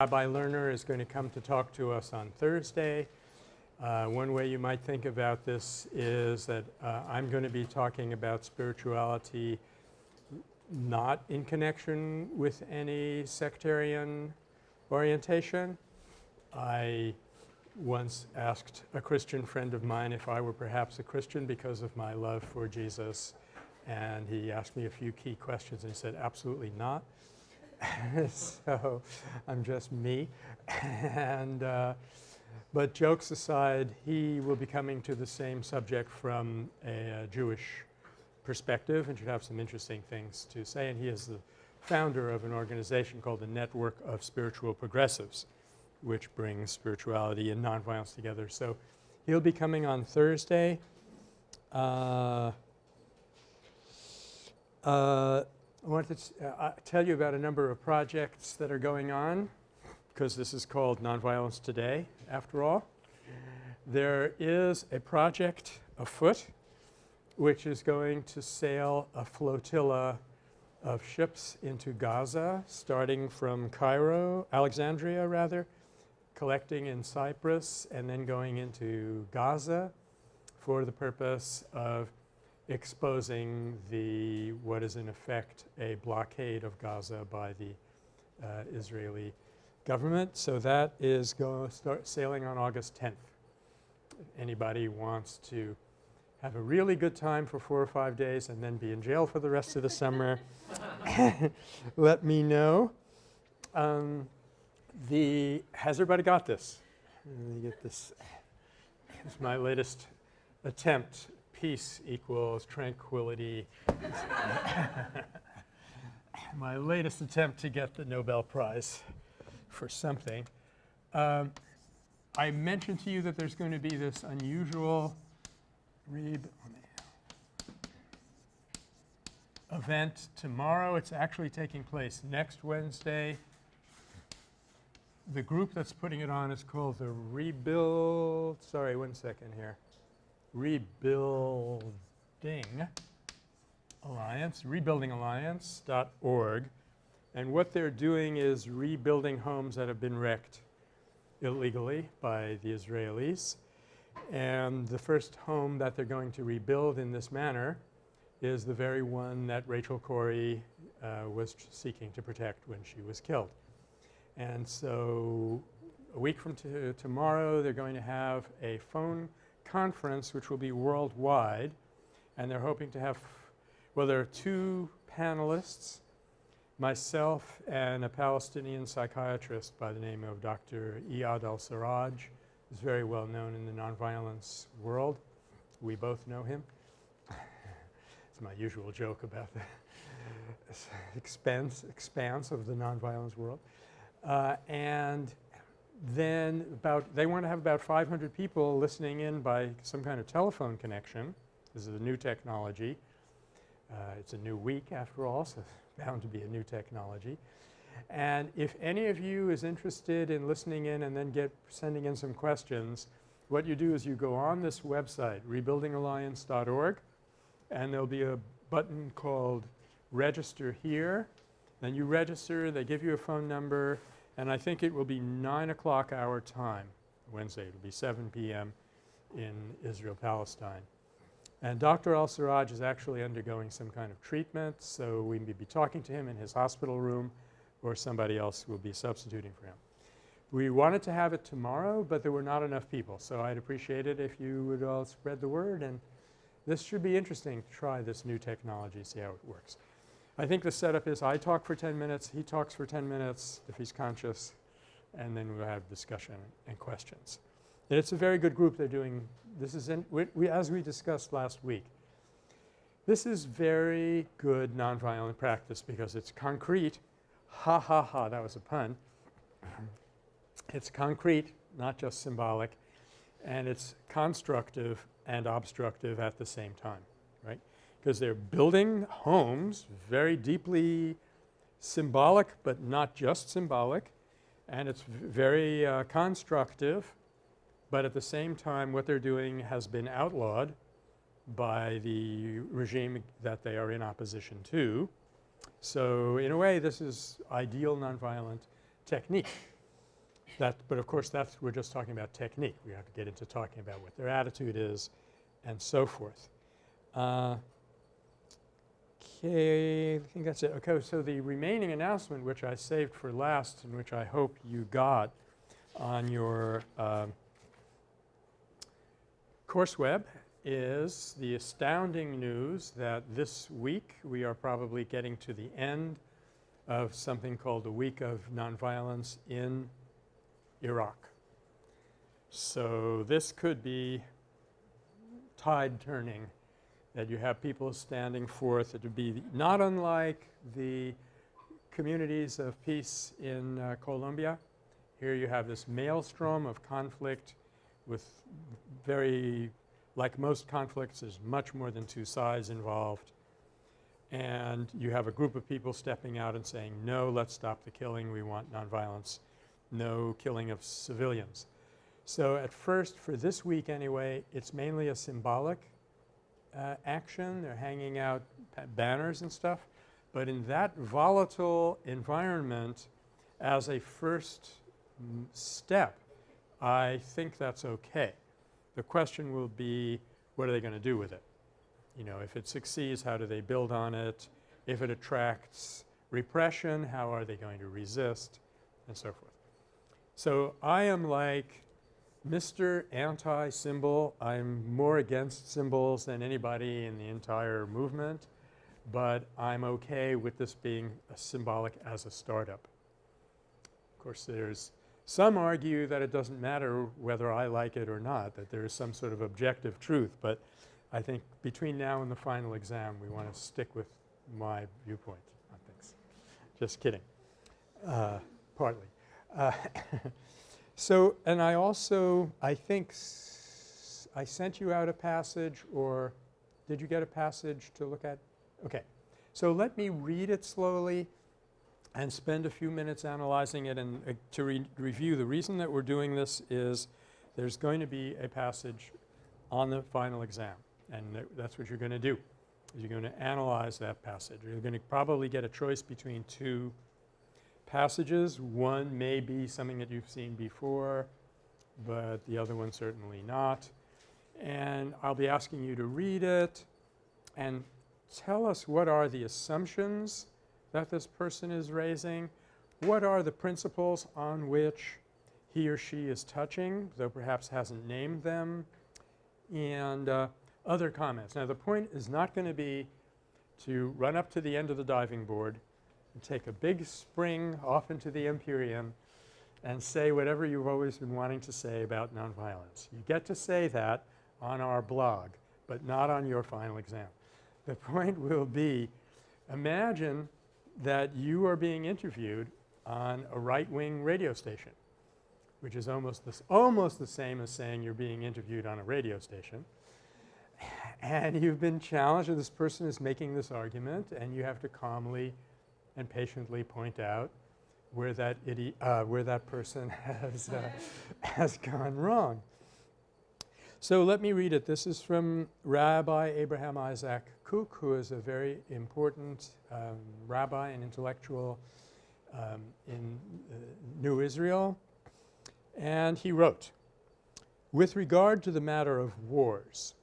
Rabbi Lerner is going to come to talk to us on Thursday. Uh, one way you might think about this is that uh, I'm going to be talking about spirituality not in connection with any sectarian orientation. I once asked a Christian friend of mine if I were perhaps a Christian because of my love for Jesus and he asked me a few key questions and he said absolutely not. so I'm just me and uh, but jokes aside he will be coming to the same subject from a, a Jewish perspective and should have some interesting things to say and he is the founder of an organization called the Network of Spiritual Progressives which brings spirituality and nonviolence together. So he'll be coming on Thursday. Uh, uh, I wanted to uh, tell you about a number of projects that are going on because this is called Nonviolence Today after all. There is a project afoot which is going to sail a flotilla of ships into Gaza starting from Cairo, Alexandria rather, collecting in Cyprus and then going into Gaza for the purpose of exposing the what is in effect a blockade of Gaza by the uh, Israeli government. So that is going to start sailing on August 10th. If anybody wants to have a really good time for four or five days and then be in jail for the rest of the summer, let me know. Um, the has everybody got this? Let me get this. It's my latest attempt. Peace equals tranquility. my latest attempt to get the Nobel Prize for something. Um, I mentioned to you that there's going to be this unusual event tomorrow. It's actually taking place next Wednesday the group that's putting it on is called the Rebuild – sorry, one second here – Rebuilding Alliance, rebuildingalliance.org. And what they're doing is rebuilding homes that have been wrecked illegally by the Israelis. And the first home that they're going to rebuild in this manner is the very one that Rachel Corrie uh, was seeking to protect when she was killed. And so a week from tomorrow they're going to have a phone conference which will be worldwide and they're hoping to have well there are two panelists myself and a Palestinian psychiatrist by the name of Dr. Iyad al-Sarraj is very well known in the nonviolence world. We both know him. it's my usual joke about the expanse, expanse of the nonviolence world. Uh, and then about they want to have about 500 people listening in by some kind of telephone connection. This is a new technology. Uh, it's a new week after all, so bound to be a new technology. And if any of you is interested in listening in and then get sending in some questions, what you do is you go on this website rebuildingalliance.org and there'll be a button called register here. Then you register, they give you a phone number and I think it will be 9 o'clock our time Wednesday. It will be 7 p.m. in Israel, Palestine. And Dr. al-Sarraj is actually undergoing some kind of treatment, so we may be talking to him in his hospital room or somebody else will be substituting for him. We wanted to have it tomorrow, but there were not enough people. So I'd appreciate it if you would all spread the word and this should be interesting to try this new technology, see how it works. I think the setup is I talk for 10 minutes, he talks for 10 minutes if he's conscious, and then we'll have discussion and questions. And it's a very good group they're doing. This is in we, we, as we discussed last week. This is very good nonviolent practice because it's concrete. Ha ha ha, that was a pun. it's concrete, not just symbolic, and it's constructive and obstructive at the same time, because they're building homes very deeply symbolic but not just symbolic and it's very uh, constructive but at the same time what they're doing has been outlawed by the regime that they are in opposition to. So in a way this is ideal nonviolent technique. That, but of course that's we're just talking about technique. We have to get into talking about what their attitude is and so forth. Uh, okay, I think that's it. Okay, so the remaining announcement which I saved for last and which I hope you got on your um, course web is the astounding news that this week we are probably getting to the end of something called the Week of Nonviolence in Iraq. So this could be tide turning that you have people standing forth. It would be not unlike the communities of peace in uh, Colombia. Here you have this maelstrom of conflict with very like most conflicts there's much more than two sides involved and you have a group of people stepping out and saying no let's stop the killing we want nonviolence no killing of civilians. So at first for this week anyway it's mainly a symbolic uh, action. They're hanging out banners and stuff. But in that volatile environment as a first step I think that's okay. The question will be what are they going to do with it? You know, if it succeeds, how do they build on it? If it attracts repression, how are they going to resist and so forth. So I am like Mr. Anti-symbol. I'm more against symbols than anybody in the entire movement, but I'm okay with this being symbolic as a startup. Of course, there's some argue that it doesn't matter whether I like it or not, that there is some sort of objective truth, but I think between now and the final exam we want to stick with my viewpoint on things. Just kidding, uh, partly. Uh, so, and I also I think I sent you out a passage or did you get a passage to look at? Okay. So let me read it slowly and spend a few minutes analyzing it and uh, to re review. The reason that we're doing this is there's going to be a passage on the final exam and th that's what you're going to do. You're going to analyze that passage. You're going to probably get a choice between two passages. One may be something that you've seen before, but the other one certainly not. And I'll be asking you to read it and tell us what are the assumptions that this person is raising? What are the principles on which he or she is touching, though perhaps hasn't named them, and uh, other comments. Now the point is not going to be to run up to the end of the diving board and take a big spring off into the Empyrean and say whatever you've always been wanting to say about nonviolence. You get to say that on our blog, but not on your final exam. The point will be imagine that you are being interviewed on a right-wing radio station, which is almost the, almost the same as saying you're being interviewed on a radio station. And you've been challenged and this person is making this argument and you have to calmly and patiently point out where that uh, where that person has, uh, has gone wrong. So let me read it. This is from Rabbi Abraham Isaac Kook, who is a very important um, rabbi and intellectual um, in uh, New Israel. And he wrote, with regard to the matter of wars,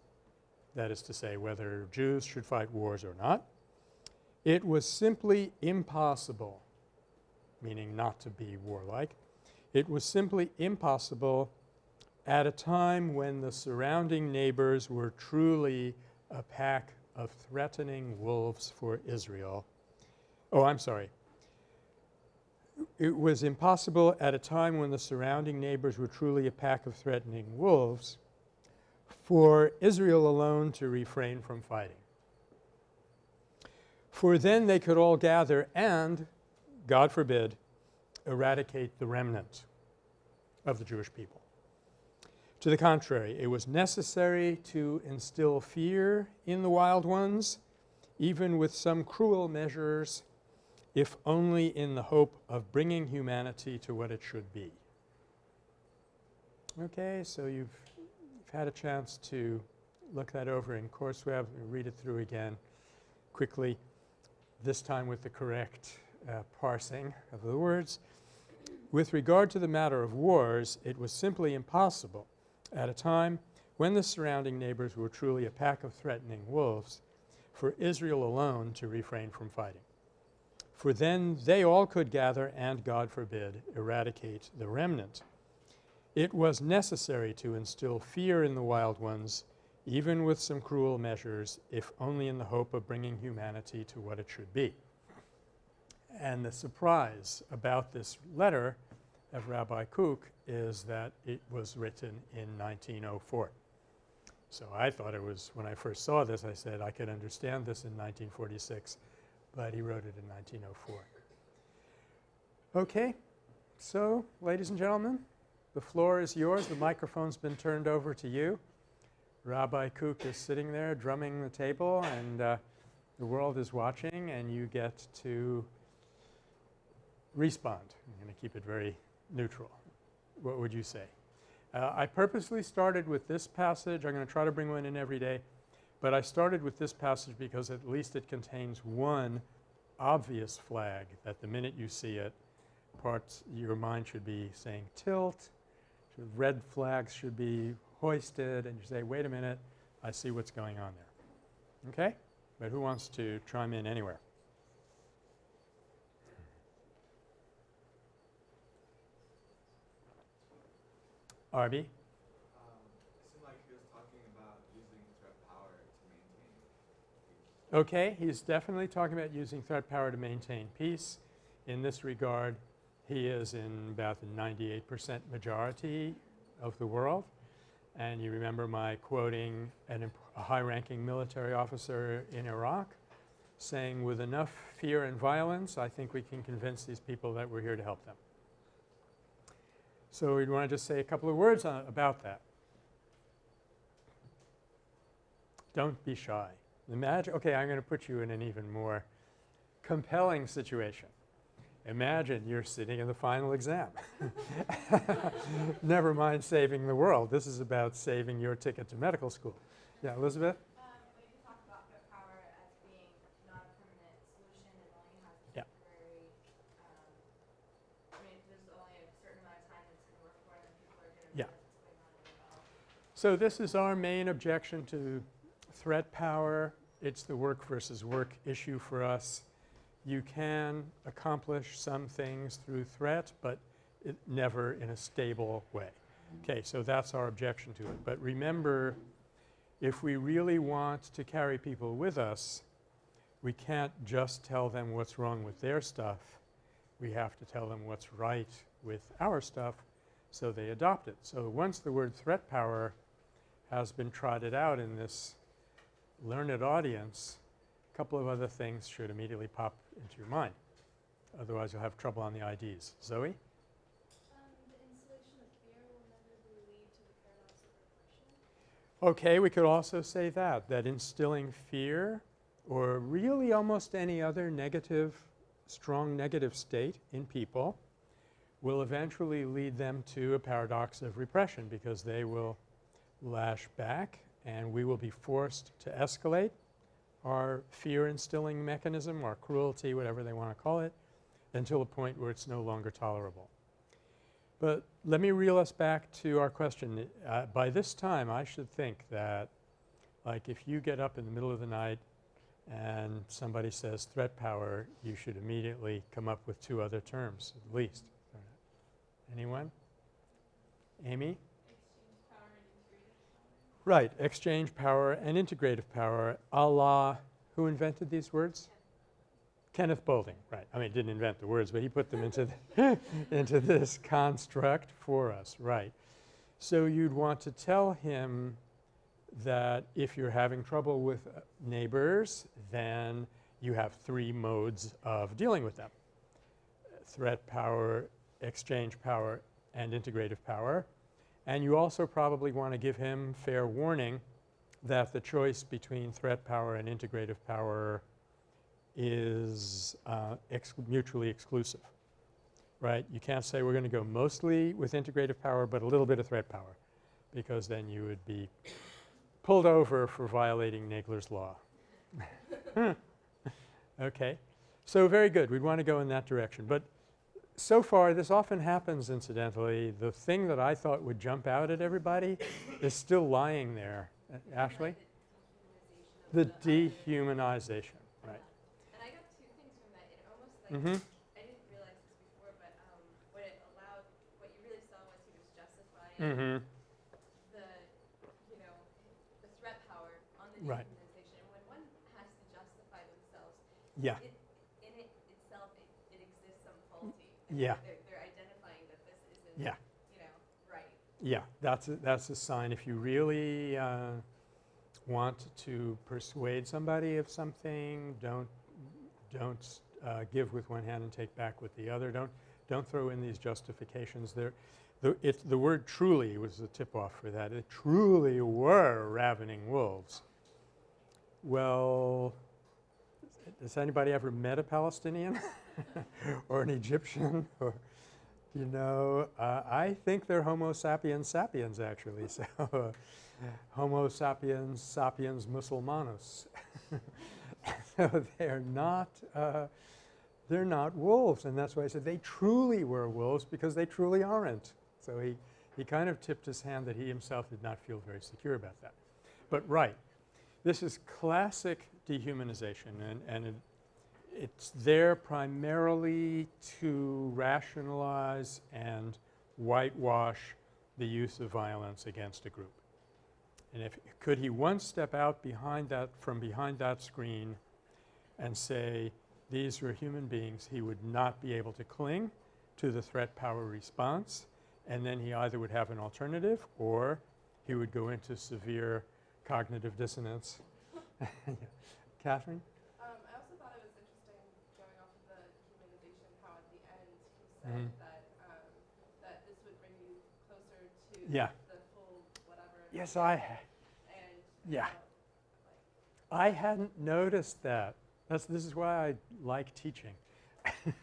that is to say whether Jews should fight wars or not, it was simply impossible, meaning not to be warlike, it was simply impossible at a time when the surrounding neighbors were truly a pack of threatening wolves for Israel. Oh, I'm sorry. It was impossible at a time when the surrounding neighbors were truly a pack of threatening wolves for Israel alone to refrain from fighting. For then they could all gather and, God forbid, eradicate the remnant of the Jewish people. To the contrary, it was necessary to instill fear in the wild ones, even with some cruel measures, if only in the hope of bringing humanity to what it should be. Okay, so you've, you've had a chance to look that over in CourseWeb and read it through again quickly, this time with the correct uh, parsing of the words. with regard to the matter of wars, it was simply impossible at a time when the surrounding neighbors were truly a pack of threatening wolves for Israel alone to refrain from fighting. For then they all could gather and, God forbid, eradicate the remnant. It was necessary to instill fear in the wild ones even with some cruel measures if only in the hope of bringing humanity to what it should be. And the surprise about this letter of Rabbi Kook is that it was written in 1904. So I thought it was when I first saw this I said I could understand this in 1946, but he wrote it in 1904. Okay. So, ladies and gentlemen, the floor is yours. The microphone's been turned over to you. Rabbi Kook is sitting there drumming the table and uh, the world is watching and you get to respond. I'm going to keep it very neutral. What would you say? Uh, I purposely started with this passage. I'm going to try to bring one in every day. But I started with this passage because at least it contains one obvious flag that the minute you see it, parts your mind should be saying tilt, red flags should be hoisted and you say, wait a minute, I see what's going on there. Okay? But who wants to chime in anywhere? Arby? Okay, he's definitely talking about using threat power to maintain peace. In this regard, he is in about the 98 percent majority of the world. And you remember my quoting an a high-ranking military officer in Iraq saying with enough fear and violence I think we can convince these people that we're here to help them. So we'd want to just say a couple of words on, about that. Don't be shy. Imagine – okay, I'm going to put you in an even more compelling situation. Imagine you're sitting in the final exam. Never mind saving the world. This is about saving your ticket to medical school. Yeah, Elizabeth? Um, power as being not a permanent solution and only has yeah. temporary um, I mean, there's only a certain amount of time it's going to work for and people are going to yeah. So this is our main objection to threat power. It's the work versus work issue for us you can accomplish some things through threat, but it never in a stable way. Okay, so that's our objection to it. But remember, if we really want to carry people with us, we can't just tell them what's wrong with their stuff. We have to tell them what's right with our stuff so they adopt it. So once the word threat power has been trotted out in this learned audience, couple of other things should immediately pop into your mind. Otherwise, you'll have trouble on the IDs. Zoe? Um, okay, we could also say that, that instilling fear or really almost any other negative, strong negative state in people will eventually lead them to a paradox of repression because they will lash back and we will be forced to escalate our fear instilling mechanism or cruelty, whatever they want to call it, until a point where it's no longer tolerable. But let me reel us back to our question. Uh, by this time I should think that like if you get up in the middle of the night and somebody says threat power, you should immediately come up with two other terms at least. Anyone? Amy? Right, exchange power and integrative power a la who invented these words? Kenneth Boulding, right. I mean, didn't invent the words, but he put them into, the into this construct for us, right. So you'd want to tell him that if you're having trouble with uh, neighbors, then you have three modes of dealing with them. Threat power, exchange power, and integrative power. And you also probably want to give him fair warning that the choice between threat power and integrative power is uh, ex mutually exclusive, right? You can't say we're going to go mostly with integrative power but a little bit of threat power because then you would be pulled over for violating Nagler's law. okay. So very good. We'd want to go in that direction. But so far this often happens incidentally. The thing that I thought would jump out at everybody is still lying there. Uh, Ashley? The dehumanization right. And I got two things from that. It almost like Mm-hmm. I didn't realize this before, but um, what it allowed, what you really saw was he was justifying Mm-hmm. the, you know, the threat power on the Right. dehumanization. And when one has to justify themselves, Yeah. it, in it itself, it, it exists some faulty. And Yeah. They're, they're identifying that this isn't, Yeah. you know, right. Yeah, that's a, that's a sign. If you really uh, want to persuade somebody of something, don't don't uh, give with one hand and take back with the other. Don't don't throw in these justifications. There, the it, the word "truly" was the tip-off for that. It truly were ravening wolves. Well, has anybody ever met a Palestinian or an Egyptian or you know, uh, I think they're Homo sapiens sapiens actually. So, Homo sapiens sapiens musulmanos. so they're not uh, they're not wolves, and that's why I said they truly were wolves because they truly aren't. So he he kind of tipped his hand that he himself did not feel very secure about that. But right, this is classic dehumanization, and and it's there primarily to rationalize and whitewash the use of violence against a group. And if could he once step out behind that from behind that screen and say these are human beings, he would not be able to cling to the threat power response and then he either would have an alternative or he would go into severe cognitive dissonance. Catherine? Um, I also thought it was interesting going off of the humanization, how at the end he said Mhm. that um, that this would bring you closer to Yeah. the full whatever. Yes, I And yeah. uh, I hadn't noticed that. That's, this is why I like teaching.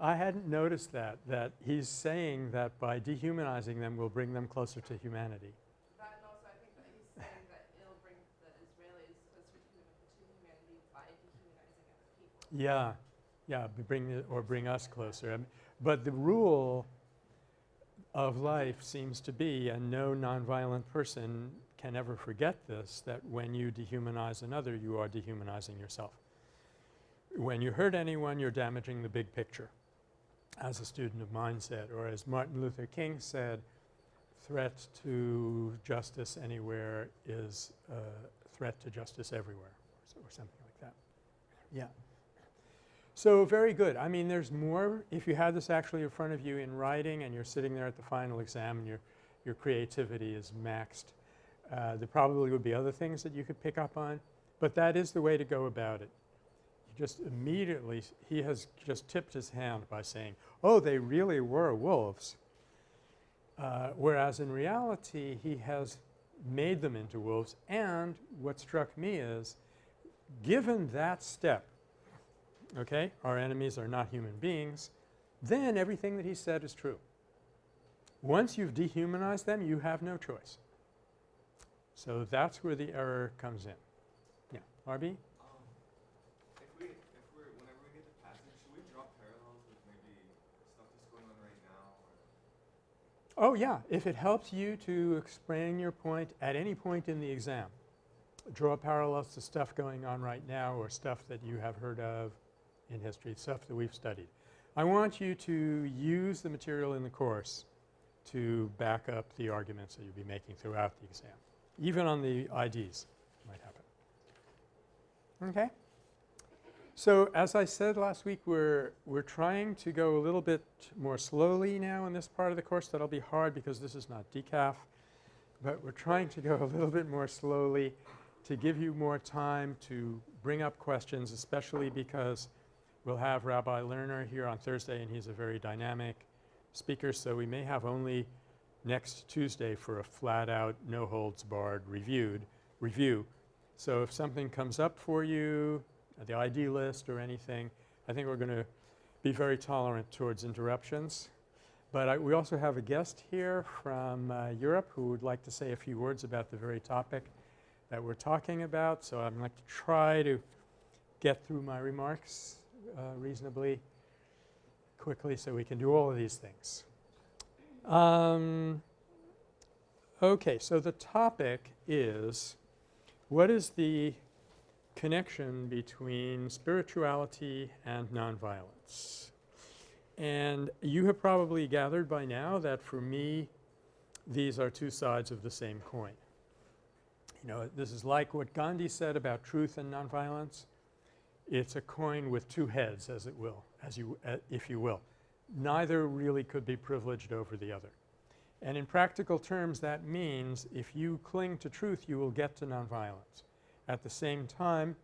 I hadn't noticed that, that he's saying that by dehumanizing them we'll bring them closer to humanity. that, and also I think that he's saying that it'll bring the Israelis closer to, to humanity by dehumanizing other people. Yeah, yeah, bring it, or bring us closer. I mean, but the rule of life seems to be, and no nonviolent person can ever forget this, that when you dehumanize another, you are dehumanizing yourself. When you hurt anyone, you're damaging the big picture, as a student of mine said, or as Martin Luther King said, threat to justice anywhere is a threat to justice everywhere, or, so, or something like that. Yeah. So very good. I mean, there's more. If you had this actually in front of you in writing and you're sitting there at the final exam and your, your creativity is maxed, uh, there probably would be other things that you could pick up on. But that is the way to go about it. You just immediately, he has just tipped his hand by saying, oh, they really were wolves. Uh, whereas in reality, he has made them into wolves. And what struck me is, given that step, okay, our enemies are not human beings, then everything that he said is true. Once you've dehumanized them, you have no choice. So that's where the error comes in. Yeah, RB? Um, if we, if we're, whenever we get the passage, should we draw parallels with maybe stuff that's going on right now? Or Oh yeah, if it helps you to explain your point at any point in the exam, draw parallels to stuff going on right now or stuff that you have heard of in history, stuff that we've studied. I want you to use the material in the course to back up the arguments that you'll be making throughout the exam. Even on the IDs might happen. Okay? So as I said last week, we're, we're trying to go a little bit more slowly now in this part of the course. That'll be hard because this is not decaf, but we're trying to go a little bit more slowly to give you more time to bring up questions, especially because we'll have Rabbi Lerner here on Thursday and he's a very dynamic speaker, so we may have only next Tuesday for a flat out, no holds barred reviewed review. So if something comes up for you, the ID list or anything, I think we're going to be very tolerant towards interruptions. But I, we also have a guest here from uh, Europe who would like to say a few words about the very topic that we're talking about. So I'd like to try to get through my remarks uh, reasonably quickly so we can do all of these things. Um, okay, so the topic is what is the connection between spirituality and nonviolence? And you have probably gathered by now that for me these are two sides of the same coin. You know, this is like what Gandhi said about truth and nonviolence. It's a coin with two heads, as it will, as you, uh, if you will. Neither really could be privileged over the other. And in practical terms, that means if you cling to truth, you will get to nonviolence. At the same time,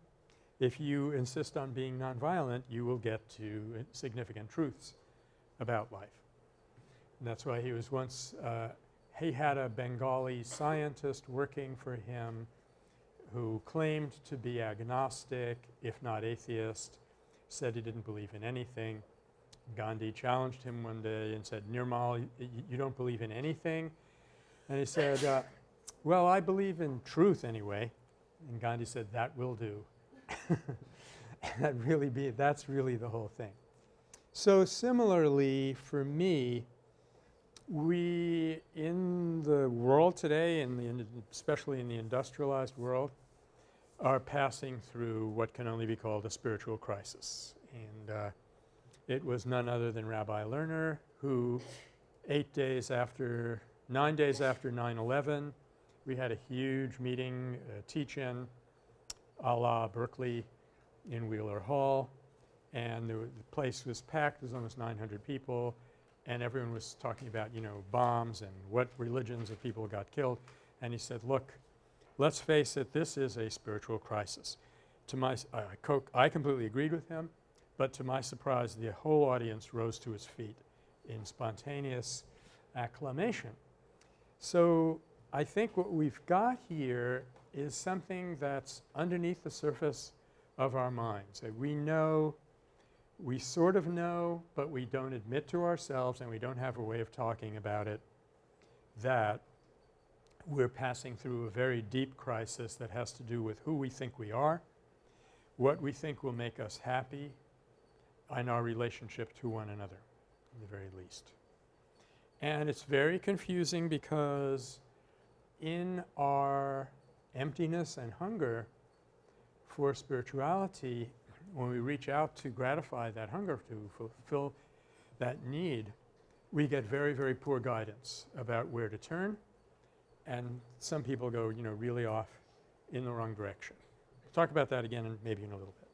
if you insist on being nonviolent, you will get to uh, significant truths about life. And that's why he was once uh, he had a Bengali scientist working for him who claimed to be agnostic, if not atheist, said he didn't believe in anything. Gandhi challenged him one day and said, Nirmal, you don't believe in anything? And he said, uh, well, I believe in truth anyway. And Gandhi said, that will do. that really be, that's really the whole thing. So similarly for me, we in the world today, in the especially in the industrialized world, are passing through what can only be called a spiritual crisis. And uh, it was none other than Rabbi Lerner who eight days after, nine days after 9-11, we had a huge meeting, a teach-in a la Berkeley in Wheeler Hall and the, the place was packed. There was almost 900 people and everyone was talking about, you know, bombs and what religions of people got killed. And he said, look, let's face it, this is a spiritual crisis. To my uh, I completely agreed with him, but to my surprise, the whole audience rose to its feet in spontaneous acclamation. So I think what we've got here is something that's underneath the surface of our minds. That we know we sort of know, but we don't admit to ourselves and we don't have a way of talking about it that we're passing through a very deep crisis that has to do with who we think we are, what we think will make us happy, and our relationship to one another, in the very least. And it's very confusing because in our emptiness and hunger for spirituality, when we reach out to gratify that hunger, to fulfill that need, we get very, very poor guidance about where to turn and some people go, you know, really off in the wrong direction. We'll talk about that again in maybe in a little bit.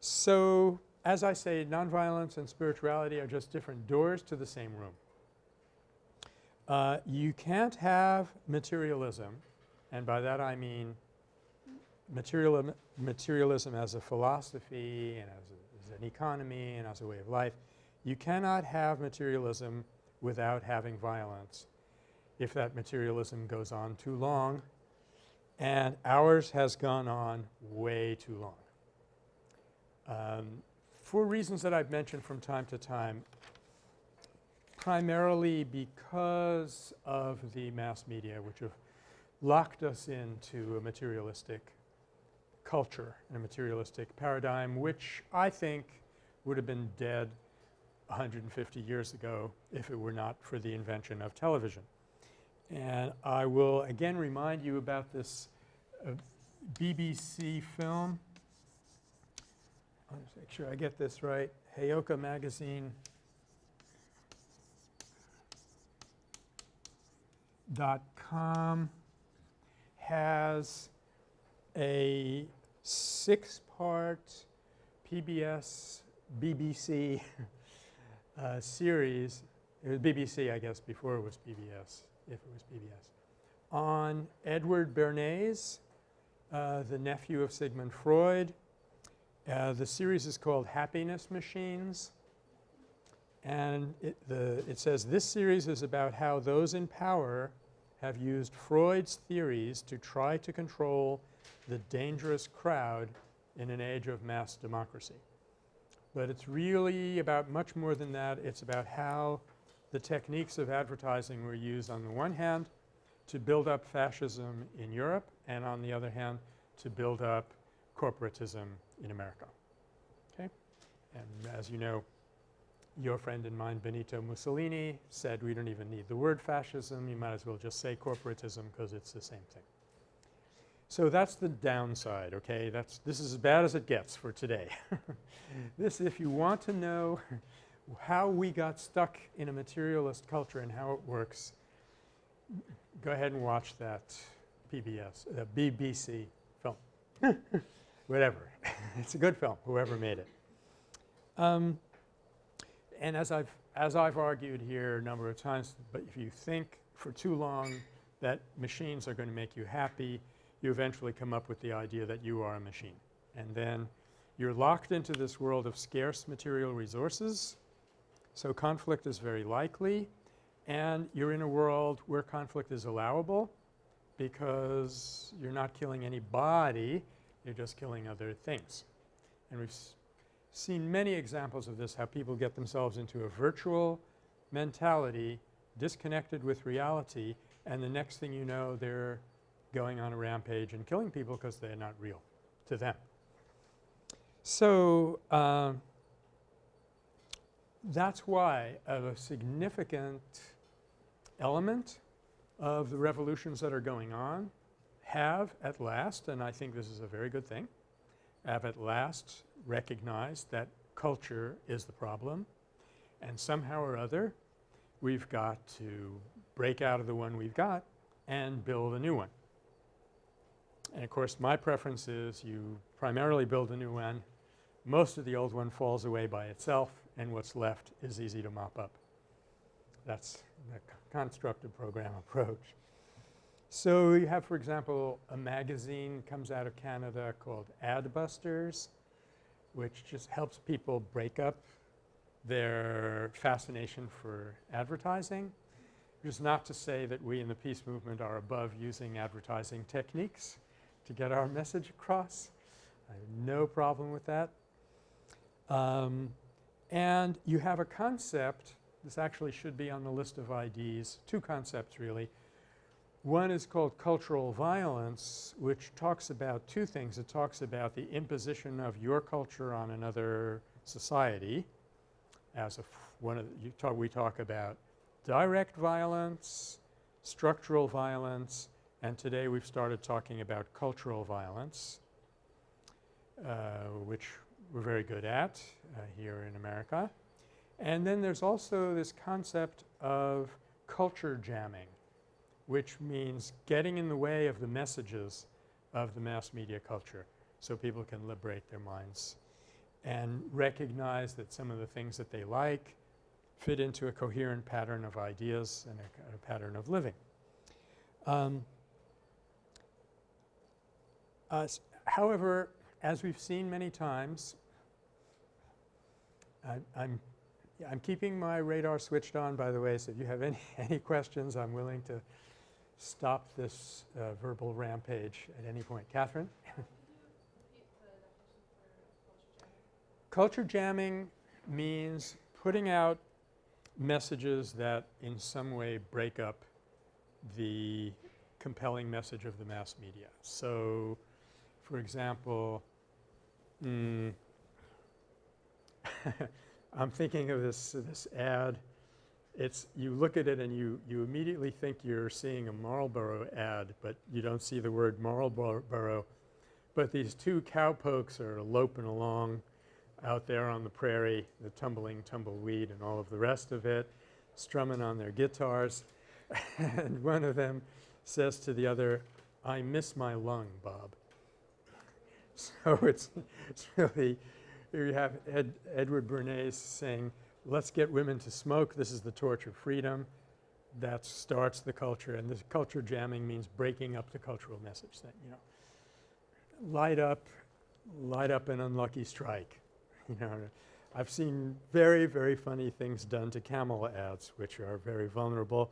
So as I say, nonviolence and spirituality are just different doors to the same room. Uh, you can't have materialism and by that I mean materialism, materialism as a philosophy and as, a, as an economy and as a way of life. You cannot have materialism without having violence if that materialism goes on too long and ours has gone on way too long. Um, for reasons that I've mentioned from time to time, primarily because of the mass media which have locked us into a materialistic culture in a materialistic paradigm which I think would have been dead 150 years ago if it were not for the invention of television. And I will again remind you about this uh, BBC film. I'll make sure I get this right. Heyoka Magazine dot com has a six-part PBS BBC uh, series, it was BBC I guess before it was PBS, if it was PBS, on Edward Bernays, uh, the nephew of Sigmund Freud. Uh, the series is called Happiness Machines and it, the, it says this series is about how those in power have used Freud's theories to try to control the dangerous crowd in an age of mass democracy. But it's really about much more than that. It's about how the techniques of advertising were used on the one hand to build up fascism in Europe and on the other hand to build up corporatism in America. Okay? And as you know, your friend and mine Benito Mussolini said we don't even need the word fascism, you might as well just say corporatism because it's the same thing. So that's the downside, okay? That's this is as bad as it gets for today. this if you want to know how we got stuck in a materialist culture and how it works, go ahead and watch that PBS, uh, BBC film. Whatever. it's a good film, whoever made it. Um, and as I've as I've argued here a number of times, but if you think for too long that machines are going to make you happy, you eventually come up with the idea that you are a machine. And then you're locked into this world of scarce material resources, so conflict is very likely, and you're in a world where conflict is allowable because you're not killing anybody, you're just killing other things. And we've seen many examples of this, how people get themselves into a virtual mentality disconnected with reality and the next thing you know they're going on a rampage and killing people because they're not real to them. So, uh, that's why a significant element of the revolutions that are going on have at last, and I think this is a very good thing, have at last recognized that culture is the problem and somehow or other we've got to break out of the one we've got and build a new one. And of course my preference is you primarily build a new one, most of the old one falls away by itself and what's left is easy to mop up. That's the constructive program approach. So you have for example a magazine comes out of Canada called Adbusters which just helps people break up their fascination for advertising. It is not to say that we in the peace movement are above using advertising techniques to get our message across. I have no problem with that. Um, and you have a concept, this actually should be on the list of IDs, two concepts really. One is called cultural violence which talks about two things. It talks about the imposition of your culture on another society as one of the, talk, we talk about direct violence, structural violence, and today we've started talking about cultural violence uh, which we're very good at uh, here in America. And then there's also this concept of culture jamming which means getting in the way of the messages of the mass media culture so people can liberate their minds and recognize that some of the things that they like fit into a coherent pattern of ideas and a, a pattern of living. Um, uh, however, as we've seen many times, I, I'm I'm keeping my radar switched on by the way, so if you have any, any questions I'm willing to stop this uh, verbal rampage at any point. Catherine? culture jamming means putting out messages that in some way break up the compelling message of the mass media. So, for example, mm, I'm thinking of this, this ad it's you look at it and you, you immediately think you're seeing a Marlboro ad, but you don't see the word Marlboro. But these two cowpokes are loping along out there on the prairie, the tumbling tumbleweed and all of the rest of it, strumming on their guitars. and one of them says to the other, I miss my lung, Bob. So it's, it's really, here you have Ed, Edward Bernays saying, let's get women to smoke. This is the torch of freedom. That starts the culture and this culture jamming means breaking up the cultural message that, you know, light up, light up an unlucky strike. You know, I've seen very, very funny things done to camel ads which are very vulnerable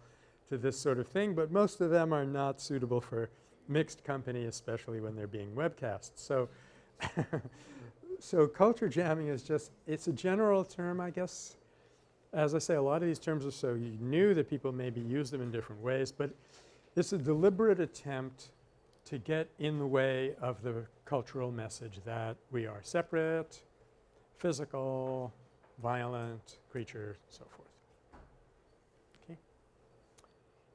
to this sort of thing, but most of them are not suitable for mixed company especially when they're being webcast. So, so culture jamming is just it's a general term I guess as I say, a lot of these terms are so new that people maybe use them in different ways, but it's a deliberate attempt to get in the way of the cultural message that we are separate, physical, violent creature, so forth. Okay.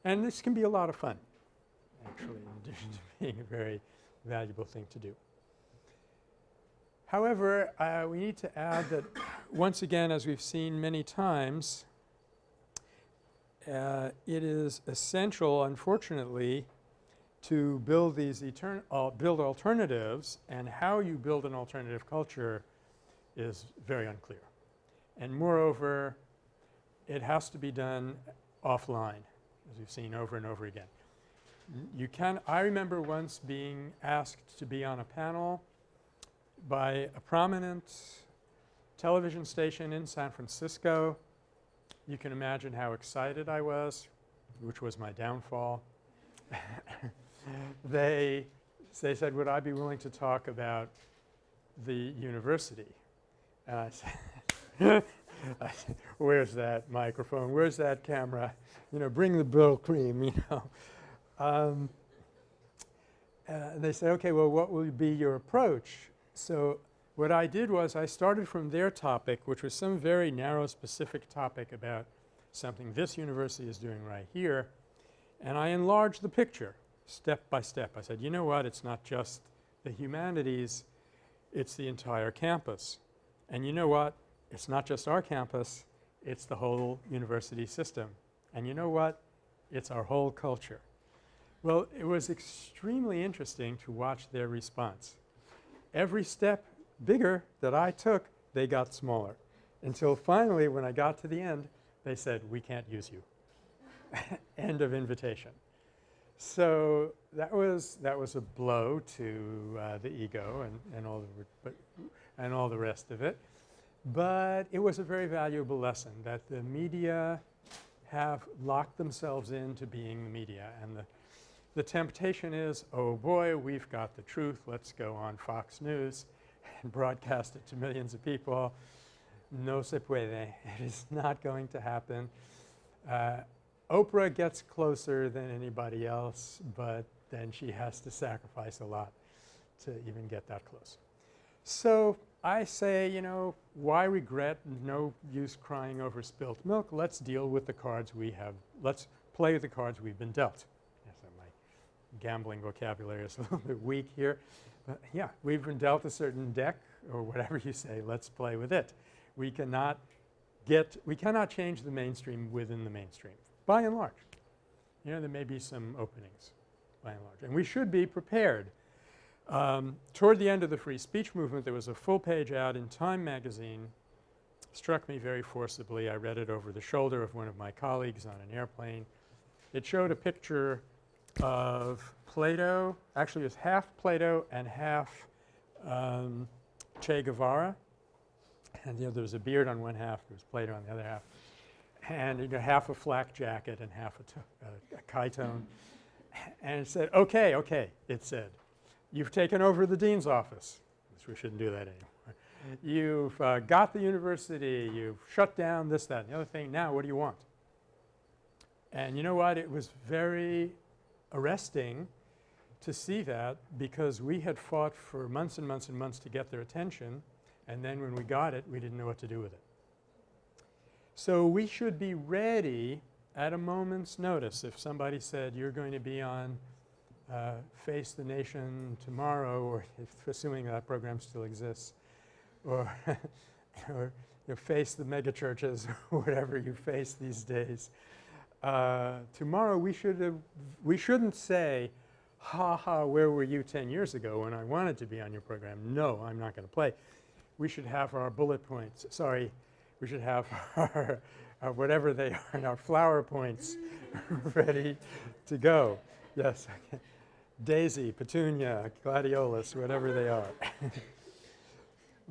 And this can be a lot of fun actually in addition to being a very valuable thing to do. However, uh, we need to add that once again, as we've seen many times, uh, it is essential, unfortunately, to build these uh, build alternatives and how you build an alternative culture is very unclear. And moreover, it has to be done offline as we've seen over and over again. You can – I remember once being asked to be on a panel by a prominent television station in San Francisco. You can imagine how excited I was, which was my downfall. they they said, would I be willing to talk about the university? And I said, where's that microphone? Where's that camera? You know, bring the bill cream, you know. Um, uh, they said, okay, well, what will be your approach? So what I did was I started from their topic, which was some very narrow specific topic about something this university is doing right here, and I enlarged the picture step by step. I said, you know what, it's not just the humanities, it's the entire campus. And you know what, it's not just our campus, it's the whole university system. And you know what, it's our whole culture. Well, it was extremely interesting to watch their response. Every step bigger that I took, they got smaller until finally when I got to the end, they said, we can't use you. end of invitation. So that was that was a blow to uh, the ego and, and all the but and all the rest of it. But it was a very valuable lesson that the media have locked themselves into being the media and the the temptation is, oh boy, we've got the truth. Let's go on Fox News and broadcast it to millions of people. No se puede. It is not going to happen. Uh, Oprah gets closer than anybody else, but then she has to sacrifice a lot to even get that close. So I say, you know, why regret? No use crying over spilt milk. Let's deal with the cards we have. Let's play the cards we've been dealt. Gambling vocabulary is a little bit weak here. But yeah, we've been dealt a certain deck or whatever you say. Let's play with it. We cannot get – we cannot change the mainstream within the mainstream by and large. You know, there may be some openings by and large. And we should be prepared. Um, toward the end of the free speech movement, there was a full page ad in Time magazine. Struck me very forcibly. I read it over the shoulder of one of my colleagues on an airplane. It showed a picture of Plato. Actually, it was half Plato and half um, Che Guevara. And you know, there was a beard on one half, there was Plato on the other half and you know, half a flak jacket and half a, uh, a chiton. And it said, okay, okay, it said, you've taken over the dean's office. we shouldn't do that anymore. You've uh, got the university, you've shut down this, that, and the other thing. Now what do you want? And you know what? It was very arresting to see that because we had fought for months and months and months to get their attention and then when we got it, we didn't know what to do with it. So we should be ready at a moment's notice if somebody said you're going to be on uh, Face the Nation tomorrow or if assuming that program still exists or, or you know, face the megachurches or whatever you face these days. Uh, tomorrow we should have we shouldn't say ha ha where were you 10 years ago when I wanted to be on your program. No, I'm not going to play. We should have our bullet points. Sorry, we should have our, our whatever they are and our flower points ready to go. Yes. Daisy, petunia, gladiolus, whatever they are.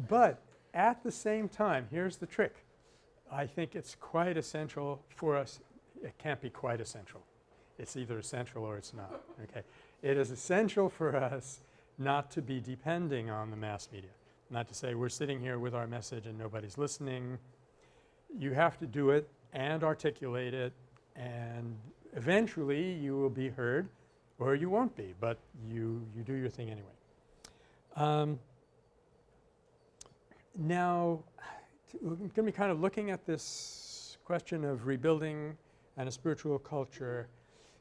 but at the same time, here's the trick. I think it's quite essential for us. It can't be quite essential. It's either essential or it's not. Okay. It is essential for us not to be depending on the mass media. Not to say we're sitting here with our message and nobody's listening you have to do it and articulate it and eventually you will be heard or you won't be, but you, you do your thing anyway. Um, now we're going to be kind of looking at this question of rebuilding and a spiritual culture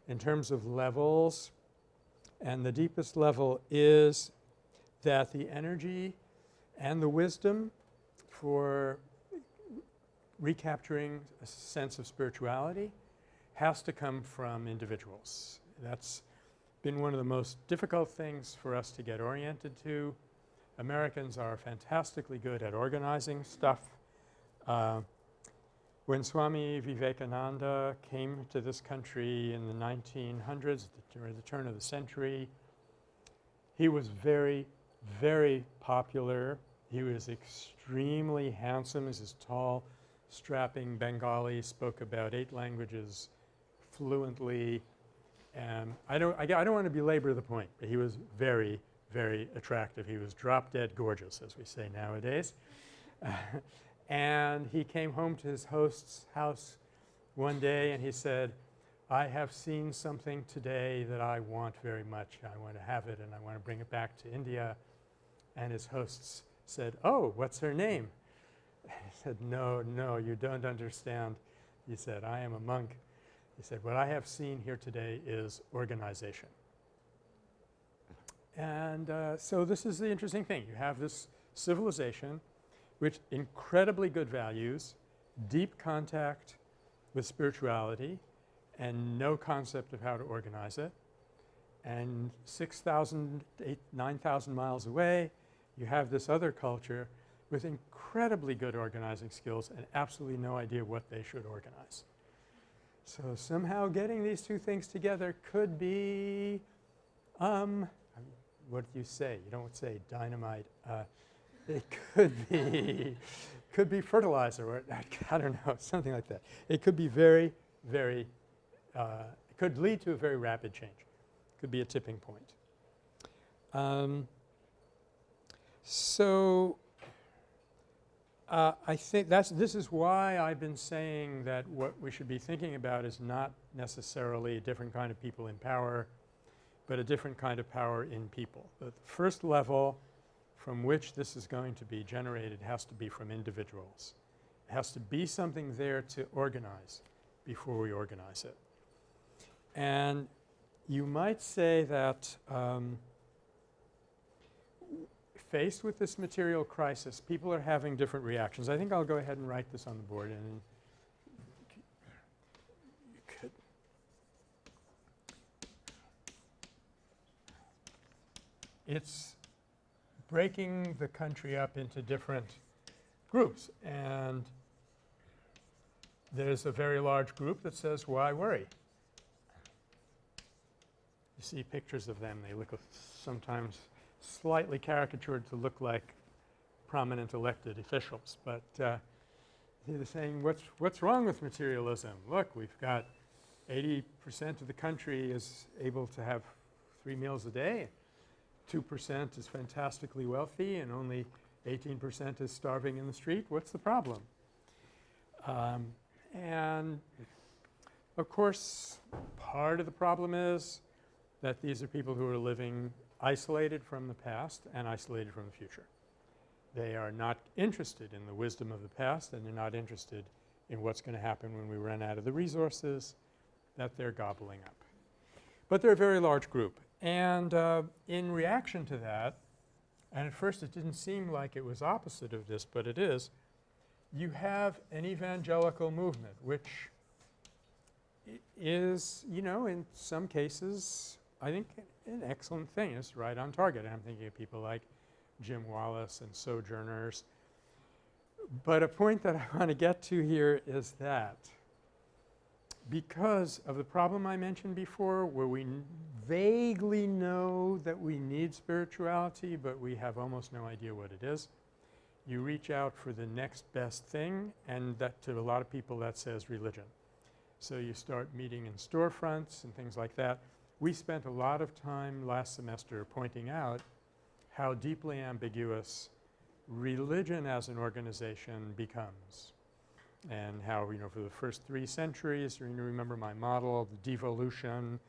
in terms of levels. And the deepest level is that the energy and the wisdom for recapturing a sense of spirituality has to come from individuals. That's been one of the most difficult things for us to get oriented to. Americans are fantastically good at organizing stuff. Uh, when Swami Vivekananda came to this country in the 1900s, during the turn of the century, he was very, very popular. He was extremely handsome. He's this tall, strapping Bengali, spoke about eight languages fluently. And I don't, I, I don't want to belabor the point, but he was very, very attractive. He was drop dead gorgeous, as we say nowadays. and he came home to his host's house one day and he said, I have seen something today that I want very much. I want to have it and I want to bring it back to India. And his hosts said, oh, what's her name? he said, no, no, you don't understand. He said, I am a monk. He said, what I have seen here today is organization. And uh, so this is the interesting thing. You have this civilization with incredibly good values, deep contact with spirituality, and no concept of how to organize it. And 6,000, 9,000 miles away, you have this other culture with incredibly good organizing skills and absolutely no idea what they should organize. So somehow getting these two things together could be, um, what do you say? You don't say dynamite. Uh, it could be, could be fertilizer or I don't know, something like that. It could be very, very, uh, it could lead to a very rapid change. Could be a tipping point. Um, so uh, I think that's this is why I've been saying that what we should be thinking about is not necessarily a different kind of people in power, but a different kind of power in people. The first level from which this is going to be generated has to be from individuals. It has to be something there to organize before we organize it. And you might say that um, faced with this material crisis, people are having different reactions. I think I'll go ahead and write this on the board and it's breaking the country up into different groups and there's a very large group that says why worry you see pictures of them they look sometimes slightly caricatured to look like prominent elected officials. But uh, they're saying what's, what's wrong with materialism? Look, we've got 80 percent of the country is able to have three meals a day. 2 percent is fantastically wealthy and only 18 percent is starving in the street. What's the problem? Um, and of course, part of the problem is that these are people who are living isolated from the past and isolated from the future. They are not interested in the wisdom of the past and they're not interested in what's going to happen when we run out of the resources that they're gobbling up. But they're a very large group. And uh, in reaction to that, and at first it didn't seem like it was opposite of this, but it is, you have an evangelical movement which is, you know, in some cases I think an excellent thing. It's right on target. I'm thinking of people like Jim Wallis and Sojourners. But a point that I want to get to here is that because of the problem I mentioned before where we vaguely know that we need spirituality but we have almost no idea what it is, you reach out for the next best thing and that to a lot of people that says religion. So you start meeting in storefronts and things like that. We spent a lot of time last semester pointing out how deeply ambiguous religion as an organization becomes. And how, you know, for the first three centuries, you remember my model, the devolution,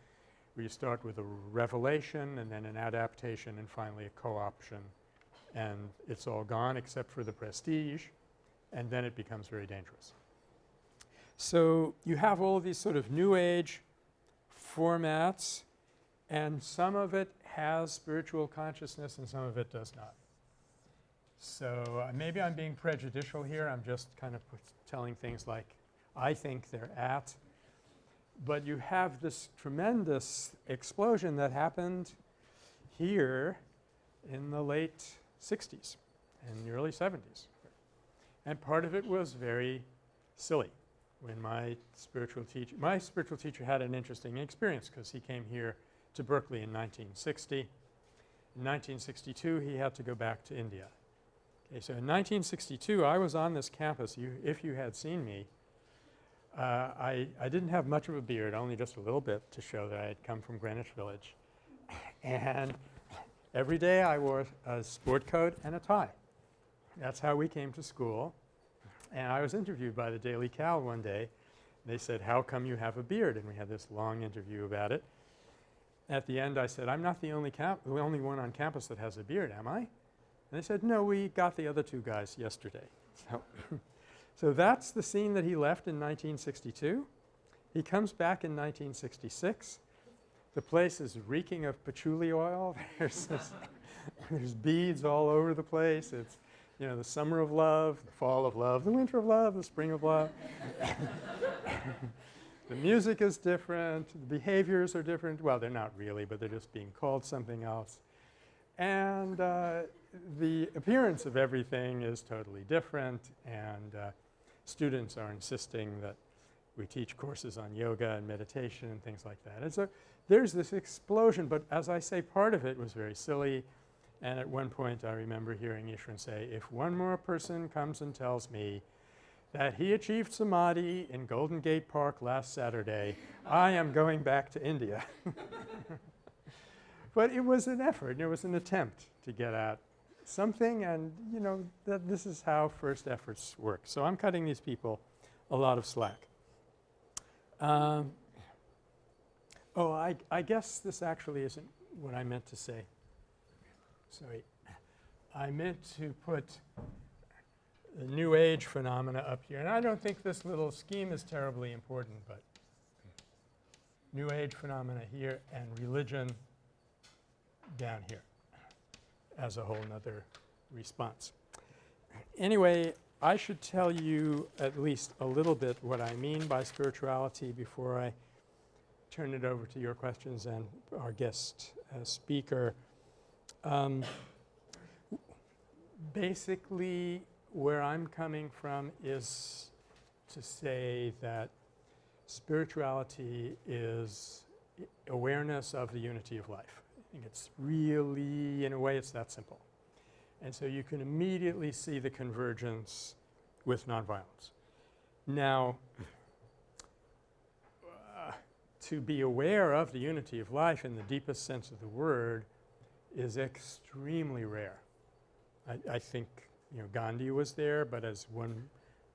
we start with a revelation and then an adaptation and finally a co-option and it's all gone except for the prestige and then it becomes very dangerous. So you have all these sort of new age formats and some of it has spiritual consciousness and some of it does not. So uh, maybe I'm being prejudicial here. I'm just kind of telling things like I think they're at. But you have this tremendous explosion that happened here in the late 60s and the early 70s. And part of it was very silly when my spiritual teacher – my spiritual teacher had an interesting experience because he came here to Berkeley in 1960. In 1962, he had to go back to India. Okay, so in 1962, I was on this campus. You, if you had seen me, uh, I, I didn't have much of a beard, only just a little bit to show that I had come from Greenwich Village. And every day I wore a sport coat and a tie. That's how we came to school. And I was interviewed by the Daily Cal one day. They said, how come you have a beard? And we had this long interview about it. At the end I said, I'm not the only, the only one on campus that has a beard, am I? And they said, no, we got the other two guys yesterday. So, so that's the scene that he left in 1962. He comes back in 1966. The place is reeking of patchouli oil. There's, this there's beads all over the place. It's, you know, the summer of love, the fall of love, the winter of love, the spring of love. the music is different, the behaviors are different. Well, they're not really, but they're just being called something else. And uh, the appearance of everything is totally different and uh, students are insisting that we teach courses on yoga and meditation and things like that. And so there's this explosion, but as I say, part of it was very silly. And at one point I remember hearing Easwaran say, if one more person comes and tells me that he achieved samadhi in Golden Gate Park last Saturday, I am going back to India. but it was an effort, it was an attempt to get at something and you know that this is how first efforts work. So I'm cutting these people a lot of slack. Um, oh, I, I guess this actually isn't what I meant to say. Sorry. I meant to put the New Age phenomena up here. And I don't think this little scheme is terribly important, but New Age phenomena here and religion down here as a whole nother response. Anyway, I should tell you at least a little bit what I mean by spirituality before I turn it over to your questions and our guest uh, speaker. Um, basically, where I'm coming from is to say that spirituality is awareness of the unity of life. Think it's really, in a way, it's that simple. And so you can immediately see the convergence with nonviolence. Now, uh, to be aware of the unity of life in the deepest sense of the word is extremely rare. I, I think you know Gandhi was there, but as one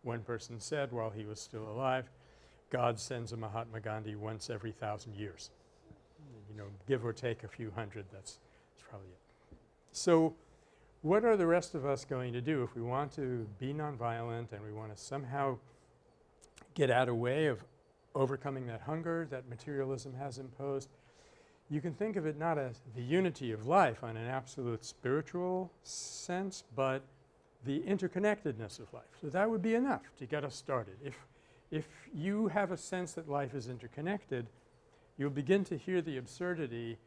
one person said while he was still alive, God sends a Mahatma Gandhi once every thousand years. You know, give or take a few hundred, that's, that's probably it. So what are the rest of us going to do if we want to be nonviolent and we want to somehow get out of way of overcoming that hunger that materialism has imposed? You can think of it not as the unity of life on an absolute spiritual sense, but the interconnectedness of life. So that would be enough to get us started. If, if you have a sense that life is interconnected, you'll begin to hear the absurdity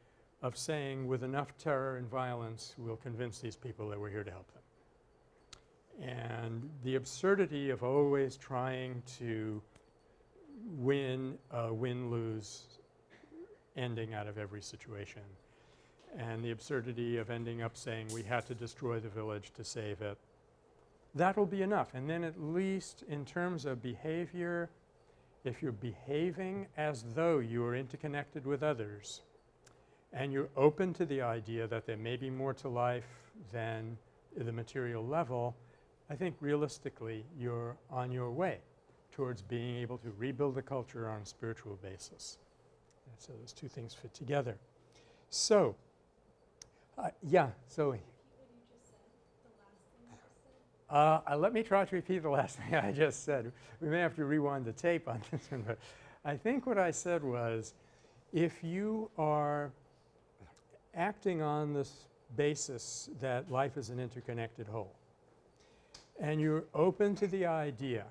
of saying with enough terror and violence we'll convince these people that we're here to help them. And the absurdity of always trying to win a win-lose ending out of every situation and the absurdity of ending up saying we had to destroy the village to save it. That will be enough. And then at least in terms of behavior, if you're behaving as though you are interconnected with others and you're open to the idea that there may be more to life than the material level, I think realistically you're on your way towards being able to rebuild the culture on a spiritual basis. And so those two things fit together. So, uh, yeah, so Uh, let me try to repeat the last thing I just said. We may have to rewind the tape on this one, but I think what I said was if you are acting on this basis that life is an interconnected whole and you're open to the idea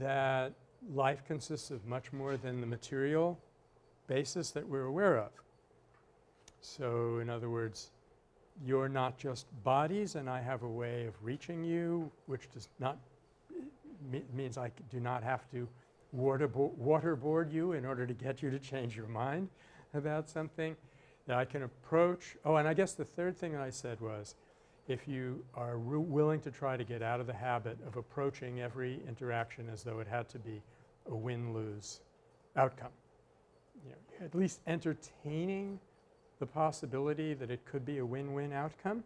that life consists of much more than the material basis that we're aware of. So in other words, you're not just bodies and I have a way of reaching you which does not me means I do not have to waterbo waterboard you in order to get you to change your mind about something that I can approach. Oh, and I guess the third thing I said was if you are willing to try to get out of the habit of approaching every interaction as though it had to be a win-lose outcome. You know, at least entertaining the possibility that it could be a win-win outcome.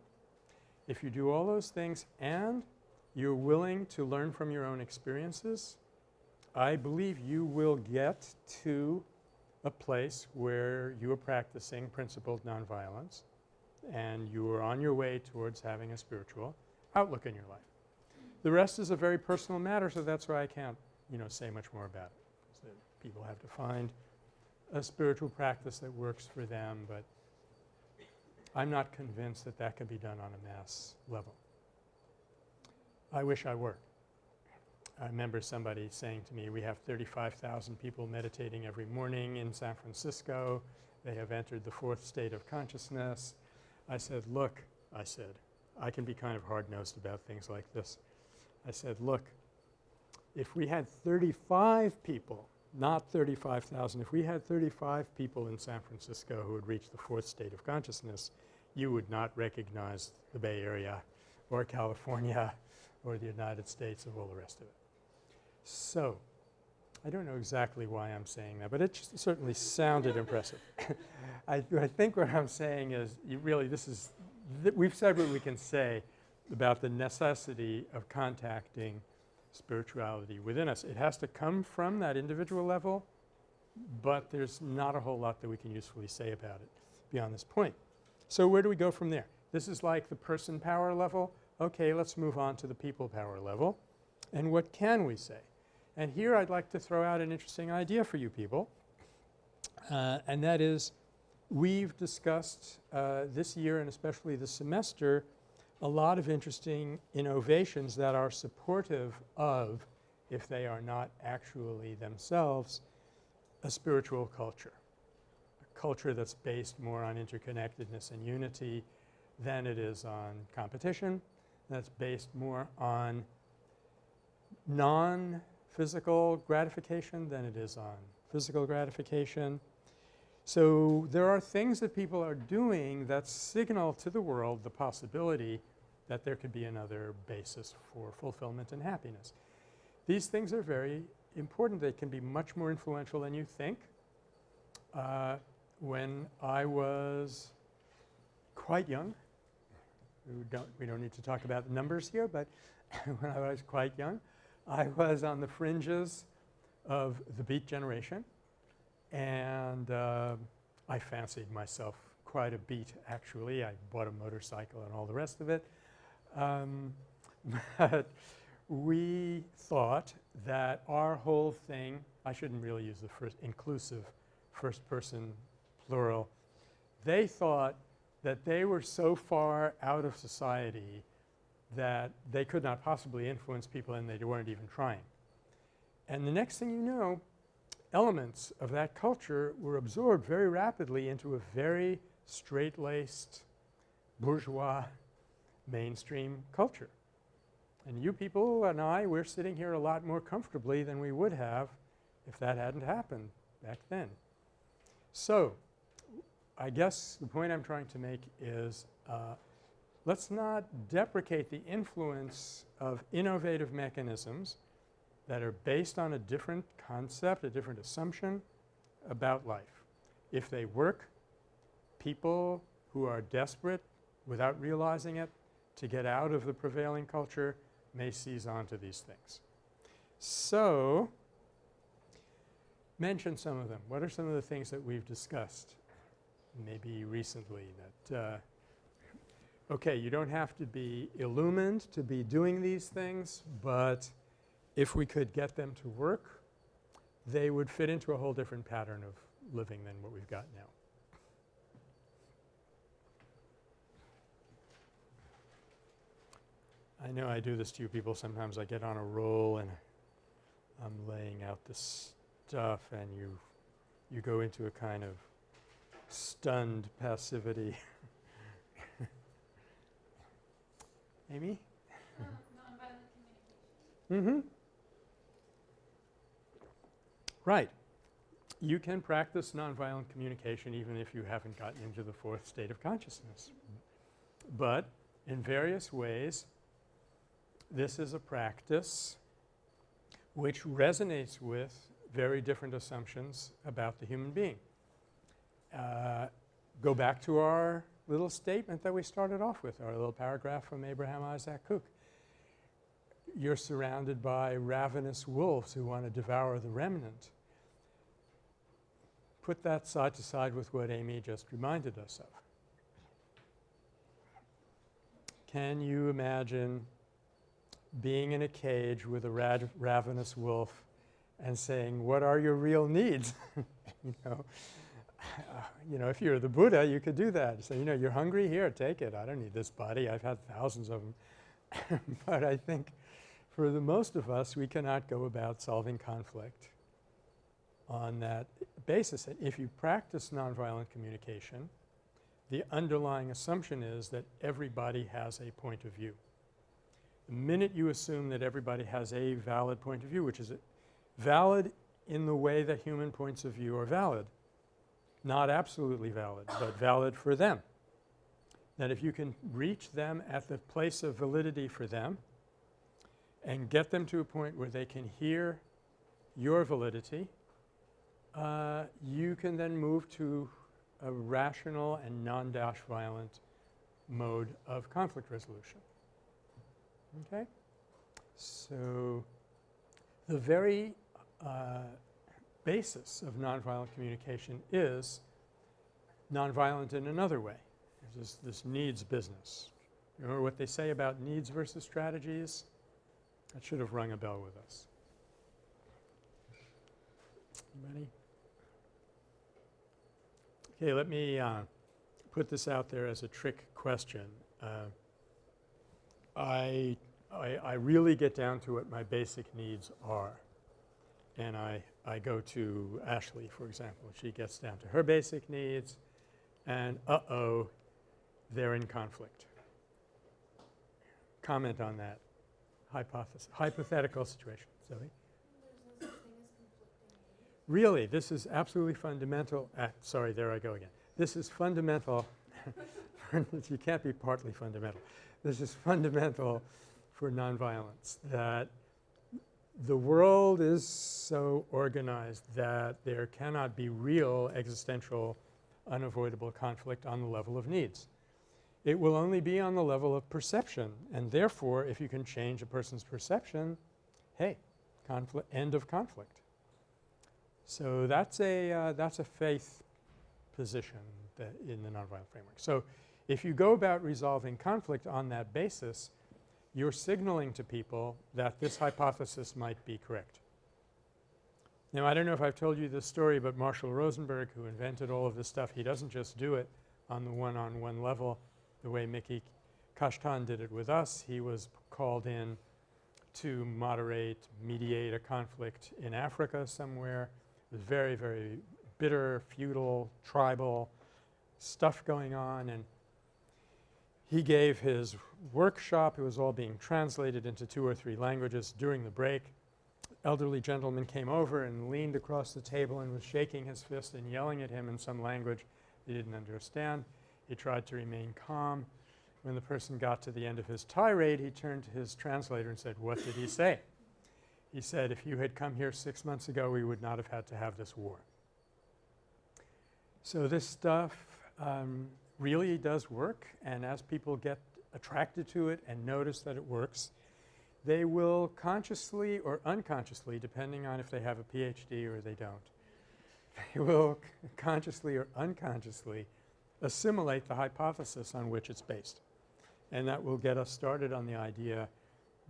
If you do all those things and you're willing to learn from your own experiences, I believe you will get to a place where you are practicing principled nonviolence and you are on your way towards having a spiritual outlook in your life. The rest is a very personal matter so that's why I can't you know say much more about it. So people have to find a spiritual practice that works for them but I'm not convinced that that can be done on a mass level. I wish I were. I remember somebody saying to me, we have 35,000 people meditating every morning in San Francisco. They have entered the fourth state of consciousness. I said, look, I said, I can be kind of hard-nosed about things like this. I said, look, if we had 35 people, not 35,000, if we had 35 people in San Francisco who had reached the fourth state of consciousness, you would not recognize the Bay Area or California or the United States or all the rest of it. So, I don't know exactly why I'm saying that, but it certainly sounded impressive. I, I, think what I'm saying is really this is th we've said what we can say about the necessity of contacting spirituality within us. It has to come from that individual level, but there's not a whole lot that we can usefully say about it beyond this point. So where do we go from there? This is like the person power level. Okay, let's move on to the people power level. And what can we say? And here I'd like to throw out an interesting idea for you people, uh, and that is we've discussed uh, this year and especially this semester a lot of interesting innovations that are supportive of, if they are not actually themselves, a spiritual culture a culture that's based more on interconnectedness and unity than it is on competition. That's based more on non-physical gratification than it is on physical gratification. So there are things that people are doing that signal to the world the possibility that there could be another basis for fulfillment and happiness. These things are very important. They can be much more influential than you think. Uh, when I was quite young, we don't, we don't need to talk about the numbers here, but when I was quite young, I was on the fringes of the Beat generation and uh, I fancied myself quite a beat actually. I bought a motorcycle and all the rest of it. Um, but we thought that our whole thing – I shouldn't really use the first inclusive first person plural, they thought that they were so far out of society that they could not possibly influence people and they weren't even trying. And the next thing you know, elements of that culture were absorbed very rapidly into a very straight-laced bourgeois mainstream culture. And you people and I, we're sitting here a lot more comfortably than we would have if that hadn't happened back then. So, I guess the point I'm trying to make is uh, let's not deprecate the influence of innovative mechanisms that are based on a different concept, a different assumption about life. If they work, people who are desperate without realizing it to get out of the prevailing culture may seize onto these things. So, mention some of them. What are some of the things that we've discussed maybe recently that uh, okay, you don't have to be illumined to be doing these things, but if we could get them to work, they would fit into a whole different pattern of living than what we've got now. I know I do this to you people sometimes. I get on a roll and I'm laying out this stuff and you you go into a kind of stunned passivity. Amy? Mm-hmm. Right. You can practice nonviolent communication even if you haven't gotten into the fourth state of consciousness. But in various ways, this is a practice which resonates with very different assumptions about the human being. Uh, go back to our little statement that we started off with, our little paragraph from Abraham Isaac Kook. You're surrounded by ravenous wolves who want to devour the remnant. Put that side to side with what Amy just reminded us of. Can you imagine being in a cage with a ravenous wolf and saying, what are your real needs? you know, you know, if you're the Buddha, you could do that. Say, you know, you're hungry? Here, take it. I don't need this body. I've had thousands of them. but I think for the most of us, we cannot go about solving conflict on that basis. And if you practice nonviolent communication, the underlying assumption is that everybody has a point of view. The minute you assume that everybody has a valid point of view, which is valid in the way that human points of view are valid, not absolutely valid, but valid for them. That if you can reach them at the place of validity for them and get them to a point where they can hear your validity, uh, you can then move to a rational and non-dash violent mode of conflict resolution. Okay? So, the very uh, basis of nonviolent communication is nonviolent in another way. This, this needs business. Remember what they say about needs versus strategies? That should have rung a bell with us. Anybody? Okay, let me uh, put this out there as a trick question. Uh, I, I, I really get down to what my basic needs are. And I, I go to Ashley, for example. She gets down to her basic needs and uh-oh, they're in conflict. Comment on that hypothesis, hypothetical situation. Zoe? No. Really, this is absolutely fundamental. Ah, sorry, there I go again. This is fundamental. you can't be partly fundamental. This is fundamental for nonviolence, that the world is so organized that there cannot be real existential unavoidable conflict on the level of needs. It will only be on the level of perception and therefore if you can change a person's perception, hey, conflict end of conflict. So that's a uh, that's a faith position in the nonviolent framework. So if you go about resolving conflict on that basis, you're signaling to people that this hypothesis might be correct. Now I don't know if I've told you this story, but Marshall Rosenberg who invented all of this stuff, he doesn't just do it on the one-on-one -on -one level the way Miki Kashtan did it with us. He was called in to moderate, mediate a conflict in Africa somewhere. It was very, very bitter, feudal, tribal stuff going on and he gave his workshop. It was all being translated into two or three languages during the break. Elderly gentleman came over and leaned across the table and was shaking his fist and yelling at him in some language he didn't understand. He tried to remain calm. When the person got to the end of his tirade, he turned to his translator and said, what did he say? He said, if you had come here six months ago, we would not have had to have this war. So this stuff um, really does work and as people get attracted to it and notice that it works, they will consciously or unconsciously, depending on if they have a PhD or they don't, they will consciously or unconsciously assimilate the hypothesis on which it's based. And that will get us started on the idea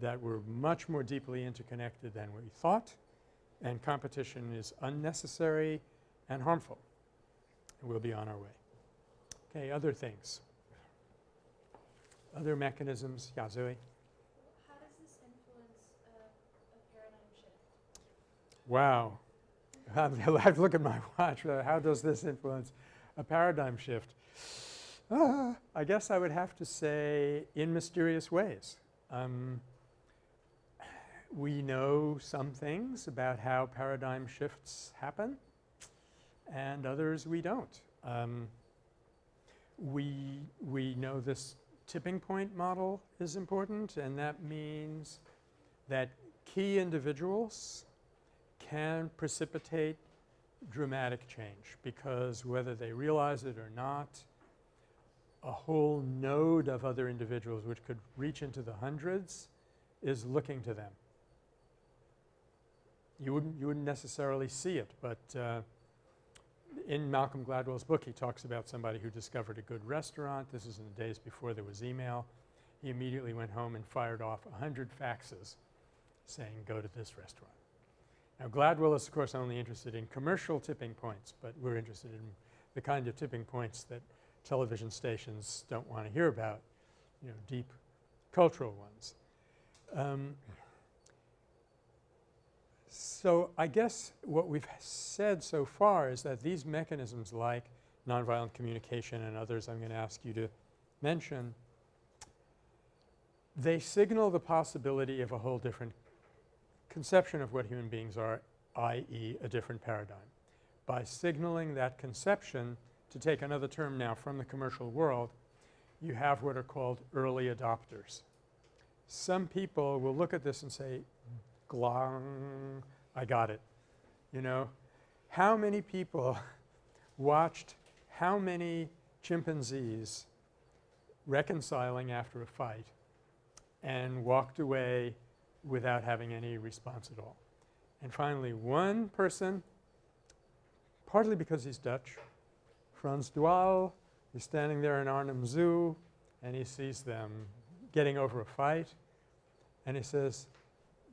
that we're much more deeply interconnected than we thought and competition is unnecessary and harmful. And we'll be on our way. Okay, other things. Other mechanisms. Yeah, Zoe? How does this influence uh, a paradigm shift? Wow. I have to look at my watch. Uh, How does this influence a paradigm shift? Ah, I guess I would have to say in mysterious ways. Um, we know some things about how paradigm shifts happen and others we don't. Um, we, we know this tipping point model is important and that means that key individuals can precipitate dramatic change because whether they realize it or not, a whole node of other individuals which could reach into the hundreds is looking to them. You wouldn't, you wouldn't necessarily see it, but uh, in Malcolm Gladwell's book he talks about somebody who discovered a good restaurant. This is in the days before there was email. He immediately went home and fired off a hundred faxes saying go to this restaurant. Now Gladwell is of course only interested in commercial tipping points, but we're interested in the kind of tipping points that television stations don't want to hear about, you know, deep cultural ones. Um, so I guess what we've said so far is that these mechanisms like nonviolent communication and others I'm going to ask you to mention, they signal the possibility of a whole different conception of what human beings are, i.e. a different paradigm. By signaling that conception, to take another term now from the commercial world, you have what are called early adopters. Some people will look at this and say, glong, I got it. You know, how many people watched how many chimpanzees reconciling after a fight and walked away without having any response at all. And finally, one person, partly because he's Dutch, Frans de Waal, he's standing there in Arnhem Zoo and he sees them getting over a fight and he says,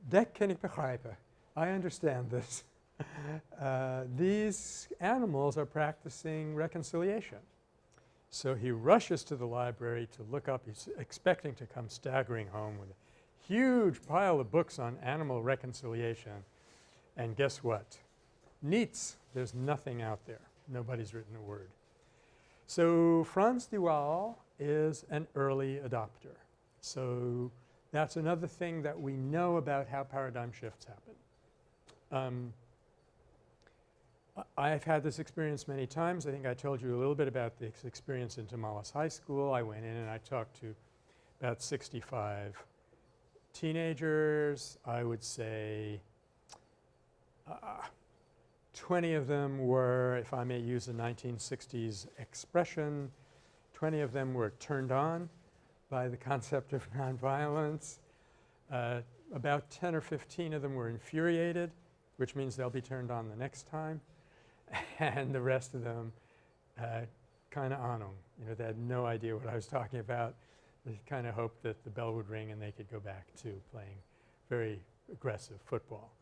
Dat kan ik begrijpen. I understand this. uh, these animals are practicing reconciliation. So he rushes to the library to look up. He's expecting to come staggering home with a huge pile of books on animal reconciliation. And guess what? Niets. There's nothing out there. Nobody's written a word. So Frans de Waal is an early adopter. So that's another thing that we know about how paradigm shifts happen. Um, I've had this experience many times. I think I told you a little bit about this experience in Tamalpais High School. I went in and I talked to about 65 teenagers. I would say uh, 20 of them were, if I may use a 1960s expression, 20 of them were turned on by the concept of nonviolence. Uh, about 10 or 15 of them were infuriated, which means they'll be turned on the next time. and the rest of them uh, kind of on them. You know, they had no idea what I was talking about. They kind of hoped that the bell would ring and they could go back to playing very aggressive football.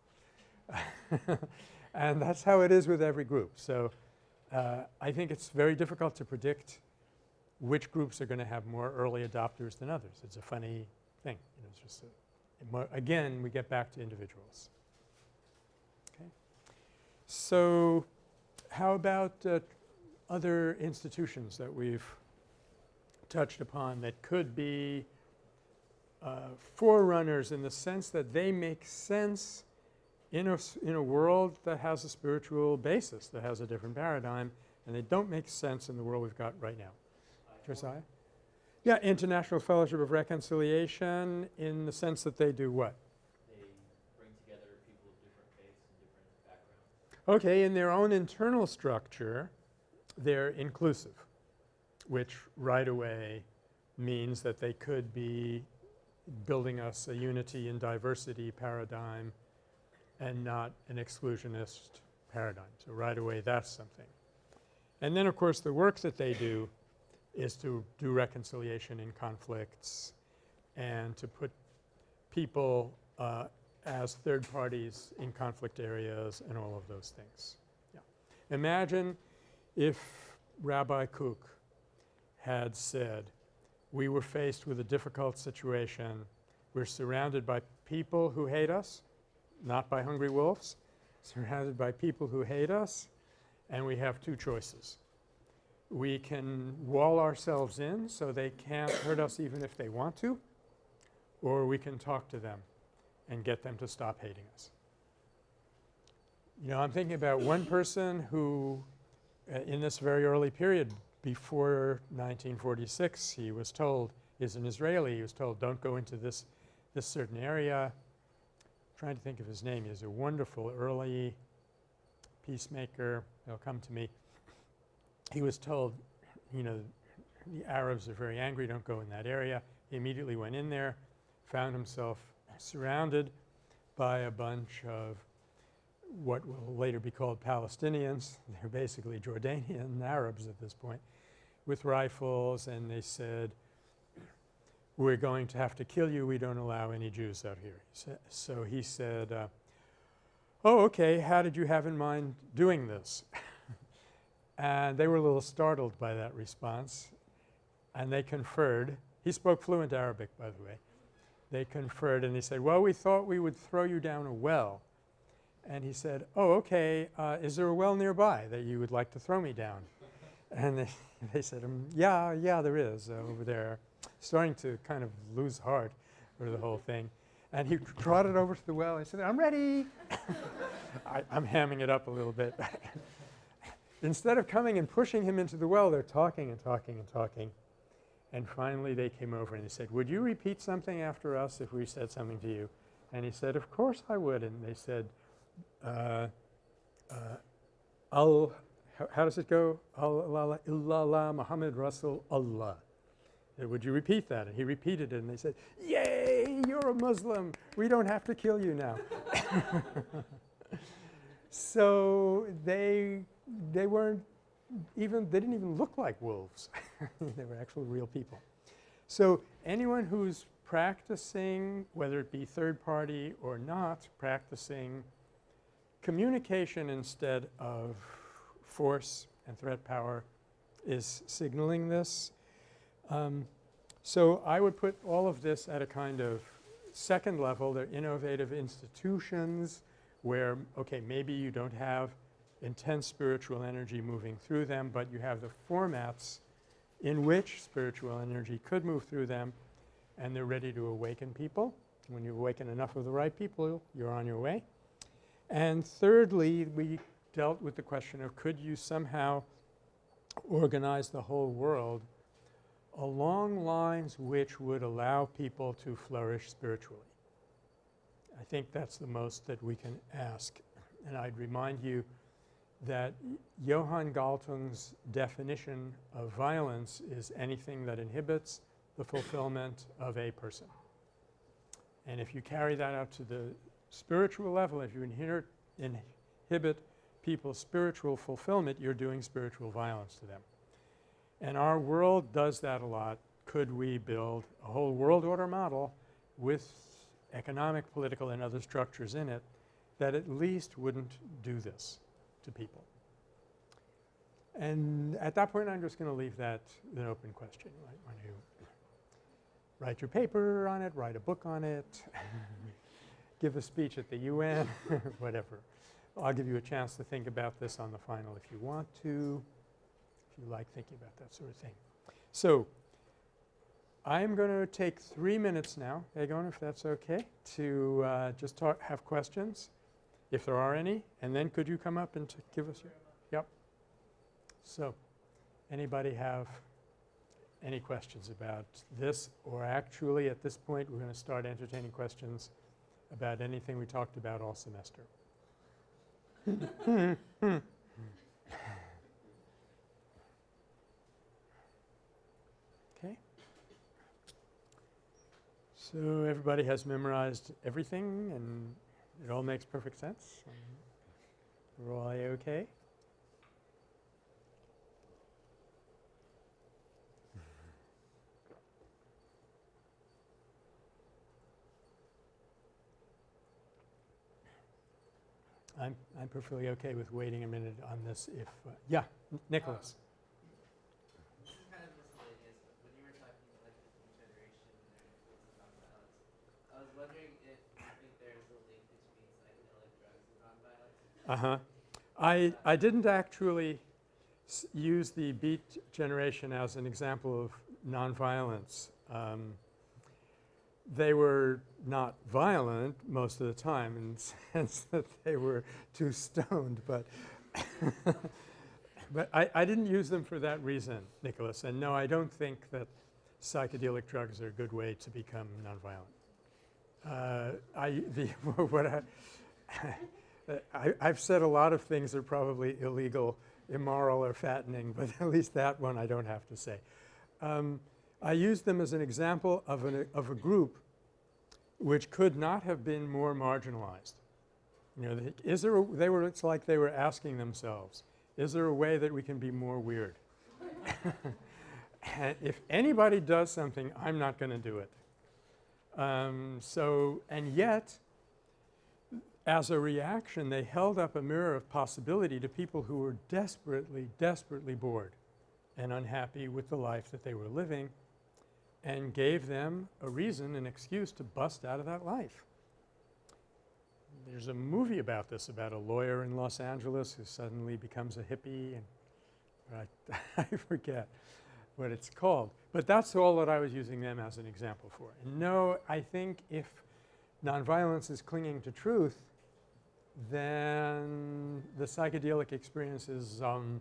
and that's how it is with every group. So uh, I think it's very difficult to predict which groups are going to have more early adopters than others. It's a funny thing. You know, it's just a, again, we get back to individuals. Okay. So how about uh, other institutions that we've touched upon that could be uh, forerunners in the sense that they make sense in a, in a world that has a spiritual basis, that has a different paradigm, and they don't make sense in the world we've got right now. Josiah? Yeah, International Fellowship of Reconciliation in the sense that they do what? They bring together people of different faiths and different backgrounds. Okay, in their own internal structure, they're inclusive, which right away means that they could be building us a unity in diversity paradigm and not an exclusionist paradigm. So right away that's something. And then of course the work that they do is to do reconciliation in conflicts and to put people uh, as third parties in conflict areas and all of those things. Yeah. Imagine if Rabbi Kook had said, we were faced with a difficult situation. We're surrounded by people who hate us, not by hungry wolves, surrounded by people who hate us, and we have two choices. We can wall ourselves in so they can't hurt us even if they want to, or we can talk to them and get them to stop hating us. You know, I'm thinking about one person who uh, in this very early period before 1946 he was told, is an Israeli, he was told don't go into this, this certain area. I'm trying to think of his name. He's a wonderful early peacemaker. He'll come to me. He was told, you know, the Arabs are very angry, don't go in that area. He immediately went in there, found himself surrounded by a bunch of what will later be called Palestinians. They're basically Jordanian Arabs at this point with rifles and they said, we're going to have to kill you. We don't allow any Jews out here. He so he said, uh, oh, okay, how did you have in mind doing this? and they were a little startled by that response and they conferred. He spoke fluent Arabic, by the way. They conferred and he said, well, we thought we would throw you down a well. And he said, oh, okay, uh, is there a well nearby that you would like to throw me down? and they, they said, um, yeah, yeah, there is uh, over there. Starting to kind of lose heart for the whole thing. And he trotted over to the well. He said, I'm ready. I, I'm hamming it up a little bit. Instead of coming and pushing him into the well, they're talking and talking and talking. And finally they came over and they said, would you repeat something after us if we said something to you? And he said, of course I would. And they said, uh, uh, Al, how, how, does it go? Allah illallah Muhammad Rasul Allah. Uh, would you repeat that? And he repeated it and they said, yay, you're a Muslim. We don't have to kill you now. so they, they weren't even, they didn't even look like wolves. they were actually real people. So anyone who's practicing, whether it be third party or not, practicing communication instead of force and threat power is signaling this. Um, so I would put all of this at a kind of second level. They're innovative institutions where, okay, maybe you don't have intense spiritual energy moving through them, but you have the formats in which spiritual energy could move through them and they're ready to awaken people. When you awaken enough of the right people, you're on your way. And thirdly, we dealt with the question of could you somehow organize the whole world along lines which would allow people to flourish spiritually. I think that's the most that we can ask. And I'd remind you that Johan Galtung's definition of violence is anything that inhibits the fulfillment of a person. And if you carry that out to the spiritual level, if you inhibit people's spiritual fulfillment, you're doing spiritual violence to them. And our world does that a lot. Could we build a whole world order model with economic, political, and other structures in it that at least wouldn't do this to people? And at that point, I'm just going to leave that an open question. Right? When you write your paper on it, write a book on it, give a speech at the UN, whatever. I'll give you a chance to think about this on the final if you want to, if you like thinking about that sort of thing. So I'm going to take three minutes now, Egon, if that's okay, to uh, just talk, have questions, if there are any, and then could you come up and give us your, yep. So anybody have any questions about this or actually at this point we're going to start entertaining questions about anything we talked about all semester. okay. So everybody has memorized everything and it all makes perfect sense. We're all okay. I'm, I'm perfectly okay with waiting a minute on this if, uh, yeah, Nicholas. Uh-huh. I, I didn't actually use the beat generation as an example of nonviolence. Um, they were not violent most of the time in the sense that they were too stoned, but but I, I didn't use them for that reason, Nicholas. And no, I don't think that psychedelic drugs are a good way to become nonviolent. Uh, I the what I I, I've said a lot of things that are probably illegal, immoral, or fattening, but at least that one I don't have to say. Um, I used them as an example of, an, of a group which could not have been more marginalized. You know, is there a, they were, it's like they were asking themselves, is there a way that we can be more weird? and if anybody does something, I'm not going to do it. Um, so, and yet, as a reaction, they held up a mirror of possibility to people who were desperately, desperately bored and unhappy with the life that they were living and gave them a reason, an excuse to bust out of that life. There's a movie about this, about a lawyer in Los Angeles who suddenly becomes a hippie and I, I forget what it's called. But that's all that I was using them as an example for. And no, I think if nonviolence is clinging to truth, then the psychedelic experience is, um,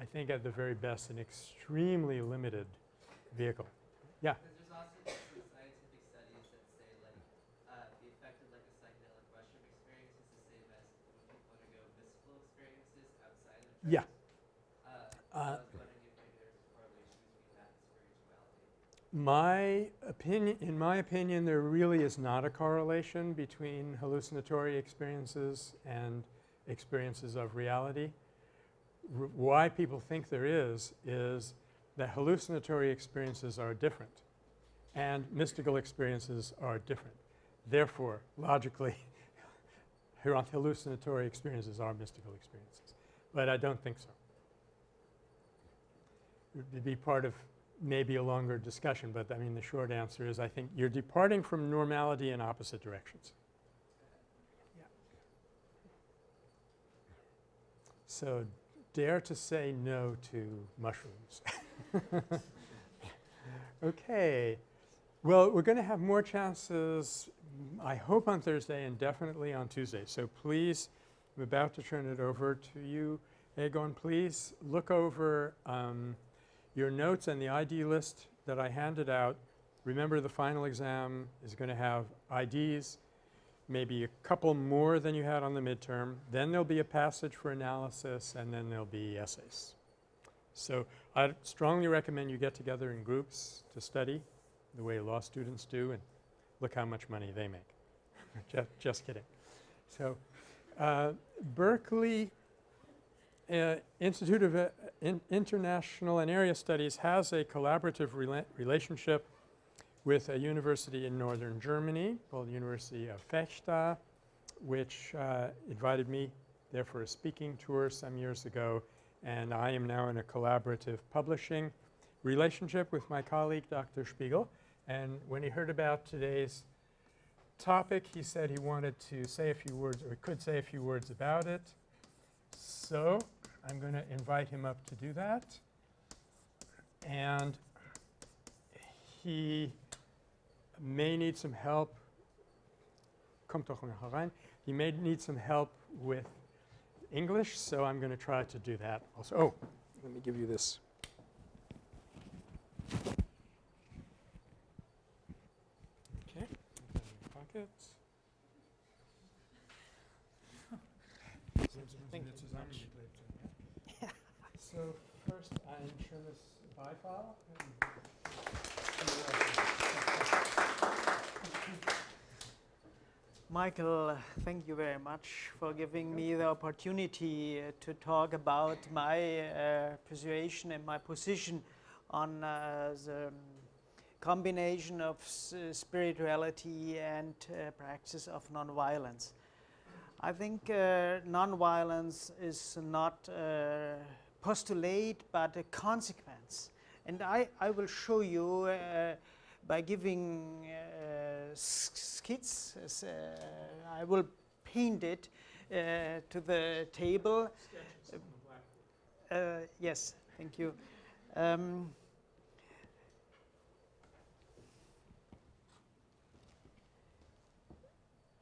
I think, at the very best, an extremely limited vehicle. Yeah. Because there's also been some scientific studies that say like uh, the effect of like a psychedelic mushroom experience is the same as when people undergo mystical experiences outside of drugs. Yeah. Uh, so Uh, I was wondering if maybe there's a correlation between that and spirituality. My opinion, in my opinion, there really is not a correlation between hallucinatory experiences and experiences of reality. R why people think there is, is that hallucinatory experiences are different and mystical experiences are different. Therefore, logically, hallucinatory experiences are mystical experiences. But I don't think so. It would be part of maybe a longer discussion, but I mean the short answer is I think you're departing from normality in opposite directions. Yeah. So dare to say no to mushrooms. okay. Well, we're going to have more chances, I hope on Thursday and definitely on Tuesday. So please, I'm about to turn it over to you. Egon, please look over um, your notes and the ID list that I handed out. Remember the final exam is going to have IDs, maybe a couple more than you had on the midterm. Then there'll be a passage for analysis and then there'll be essays. So I strongly recommend you get together in groups to study the way law students do and look how much money they make. just, just kidding. So uh, Berkeley uh, Institute of uh, in International and Area Studies has a collaborative rela relationship with a university in northern Germany called the University of Vechta, which uh, invited me there for a speaking tour some years ago. And I am now in a collaborative publishing relationship with my colleague, Dr. Spiegel. And when he heard about today's topic, he said he wanted to say a few words, or could say a few words about it. So I'm going to invite him up to do that. And he may need some help. Kommt doch herein. He may need some help with English, so I'm going to try to do that also. Oh, let me give you this. Okay, put that in your pocket. Thank you very much. So first ein schönes Beifall. Michael, thank you very much for giving me the opportunity uh, to talk about my uh, persuasion and my position on uh, the combination of s- spirituality and uh, practice of nonviolence. I think uh, nonviolence is not a postulate but a consequence. And I, I will show you uh, by giving uh, skits. uh, I will paint it uh, to the table. Uh, yes, thank you. Um,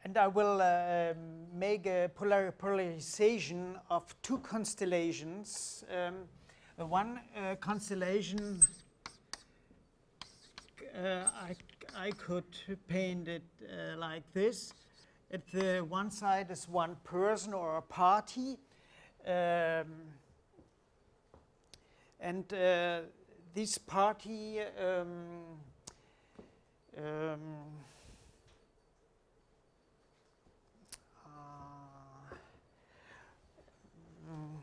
and I will uh, make a polar polarization of two constellations. Um, uh, one uh, constellation uh, I, I could paint it uh, like this. At the one side is one person or a party, um, and uh, this party um, um, uh, mm,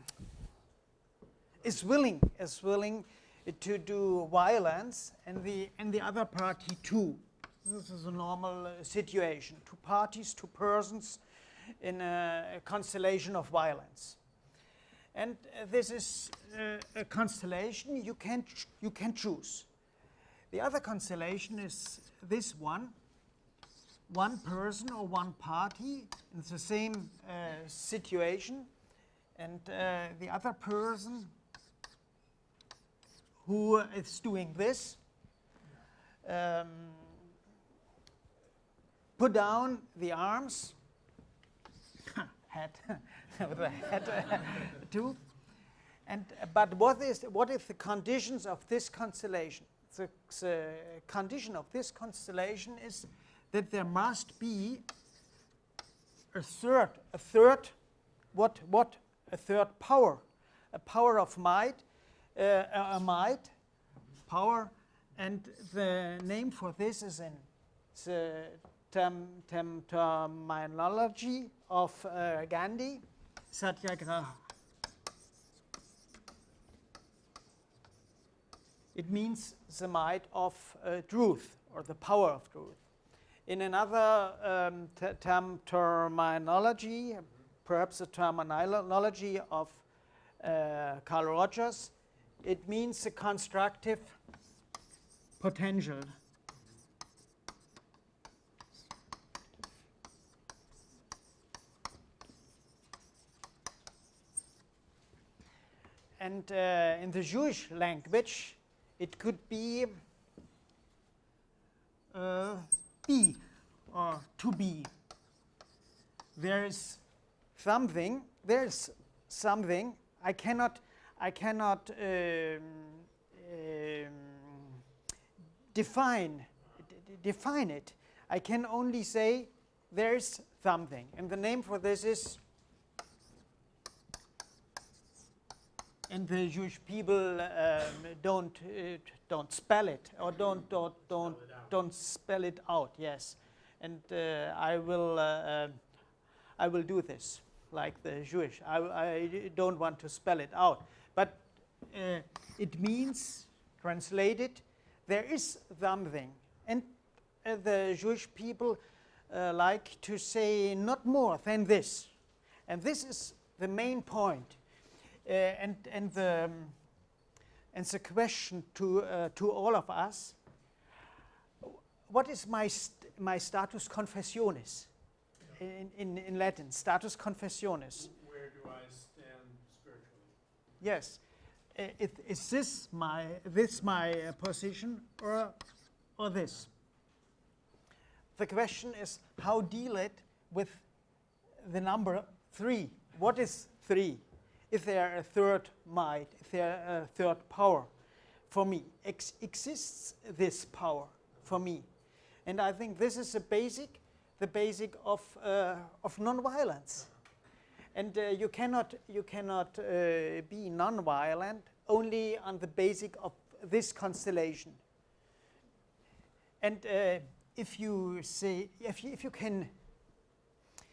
is willing is willing to do violence, and the and the other party too. This is a normal uh, situation. Two parties, two persons, in a, a constellation of violence. And uh, this is uh, a constellation you can you can choose. The other constellation is this one. One person or one party in the same uh, situation, and uh, the other person who is doing this. Um, put down the arms, head, with the head too. And but what is what is the conditions of this constellation? The, the condition of this constellation is that there must be a third, a third, what what a third power, a power of might, uh, a a might, power, and the name for this is in the term, term, terminology of uh, Gandhi, Satyagraha. It means the might of uh, truth or the power of truth. In another um, te- term, terminology, perhaps the terminology of uh, Carl Rogers, it means the constructive potential. And uh, in the Jewish language, it could be uh, be or to be. There is something. There is something. I cannot. I cannot um, um, define define it. I can only say there is something, and the name for this is. And the Jewish people um, don't uh, don't spell it or don't don't don't don't spell it out. Yes, and uh, I will uh, um, I will do this like the Jewish. I, I don't want to spell it out, uh, it means translated. There is something, and uh, the Jewish people uh, like to say not more than this, and this is the main point. Uh, and and the um, and the question to uh, to all of us: What is my st- my status confessionis in, in in Latin? Status confessionis. Where do I stand spiritually? Yes. Uh, is this my this my uh, position or or this? The question is how deal it with the number three. What is three? Is there a third might? Is there a third power for me? Ex- exists this power for me? And I think this is the basic, the basic of uh, of nonviolence. And uh, you cannot, you cannot uh, be non-violent only on the basic of this constellation. And uh, if you say, if you, if you can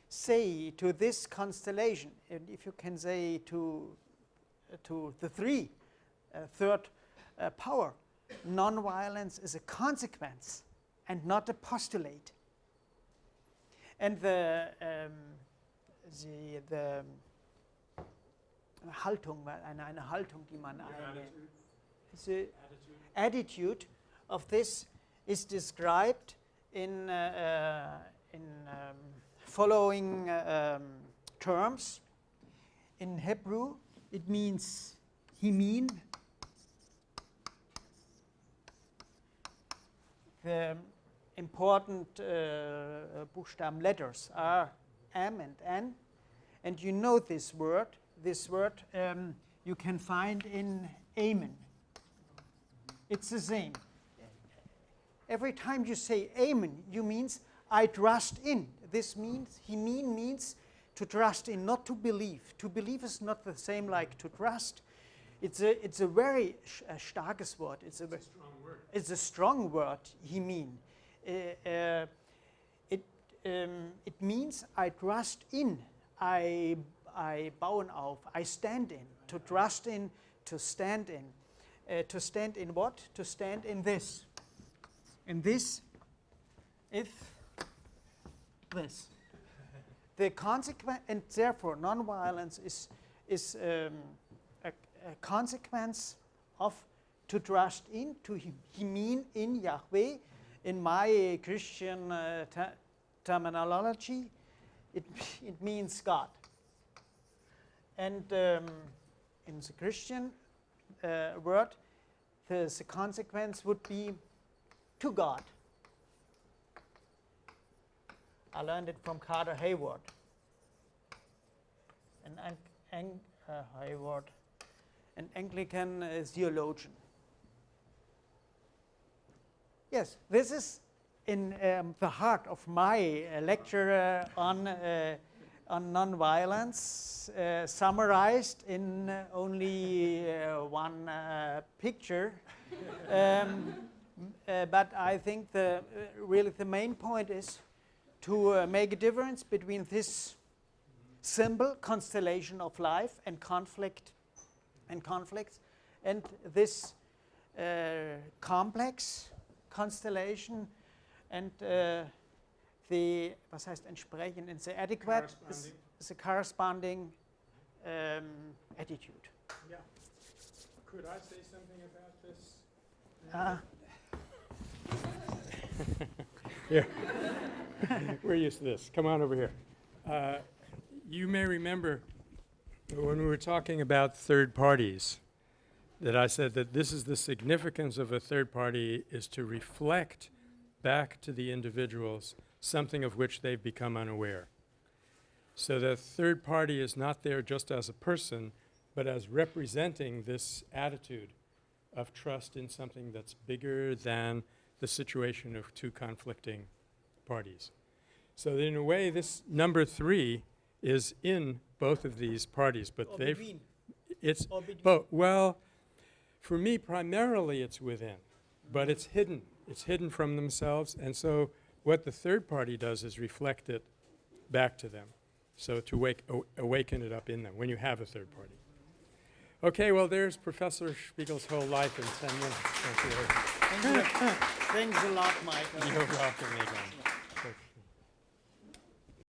say to this constellation, and if you can say to, to the three, uh, third uh, power, non-violence is a consequence and not a postulate. And the, um, the, the Haltung, eine, eine Haltung, die man einnimmt. The attitude of this is described in, uh, uh, in um, following uh, um, terms. In Hebrew, it means he himin. The important uh, Buchstaben letters are M and N. And you know this word. This word um, you can find in Amen. It's the same. Every time you say Amen, you means I trust in. This means he mean means to trust in, not to believe. To believe is not the same like to trust. It's a it's a very a starkes word. It's a, ve- strong word. it's a strong word. He mean. Uh, uh, um, it means I trust in. I I bauen auf. I stand in. To trust in. To stand in. Uh, to stand in what? To stand in this. In this. If this. The consequence, and therefore, nonviolence is is um, a, a consequence of to trust in, to he, mean in Yahweh. In my Christian uh, terminology, it, it means God. And um, in the Christian uh, word, the, the consequence would be to God. I learned it from Carter Heyward. An, an, an, uh, Heyward, an Anglican uh, theologian. Yes, this is in um, the heart of my uh, lecture uh, on, uh, on nonviolence, summarized in only one picture. um, but I think the, really the main point is to make a difference between this symbol constellation of life and conflict and conflicts and this uh, complex constellation and uh, the was heißt entsprechend and the adequate is, a corresponding um, attitude. Yeah. Could I say something about this? Uh, Here. We're used to this. Come on over here. Uh, You may remember when we were talking about third parties, that I said that this is the significance of a third party is to reflect back to the individuals something of which they've become unaware. So the third party is not there just as a person, but as representing this attitude of trust in something that's bigger than the situation of two conflicting parties. So in a way, this number three is in both of these parties, but or they've, between, it's, but, well, for me, primarily it's within, but it's hidden. It's hidden from themselves, and so what the third party does is reflect it back to them. So to wake, awaken it up in them when you have a third party. Okay, well, there's Professor Spiegel's whole life in 10 minutes. Thank you. Thanks a- lot, Michael. You're welcome, Egon.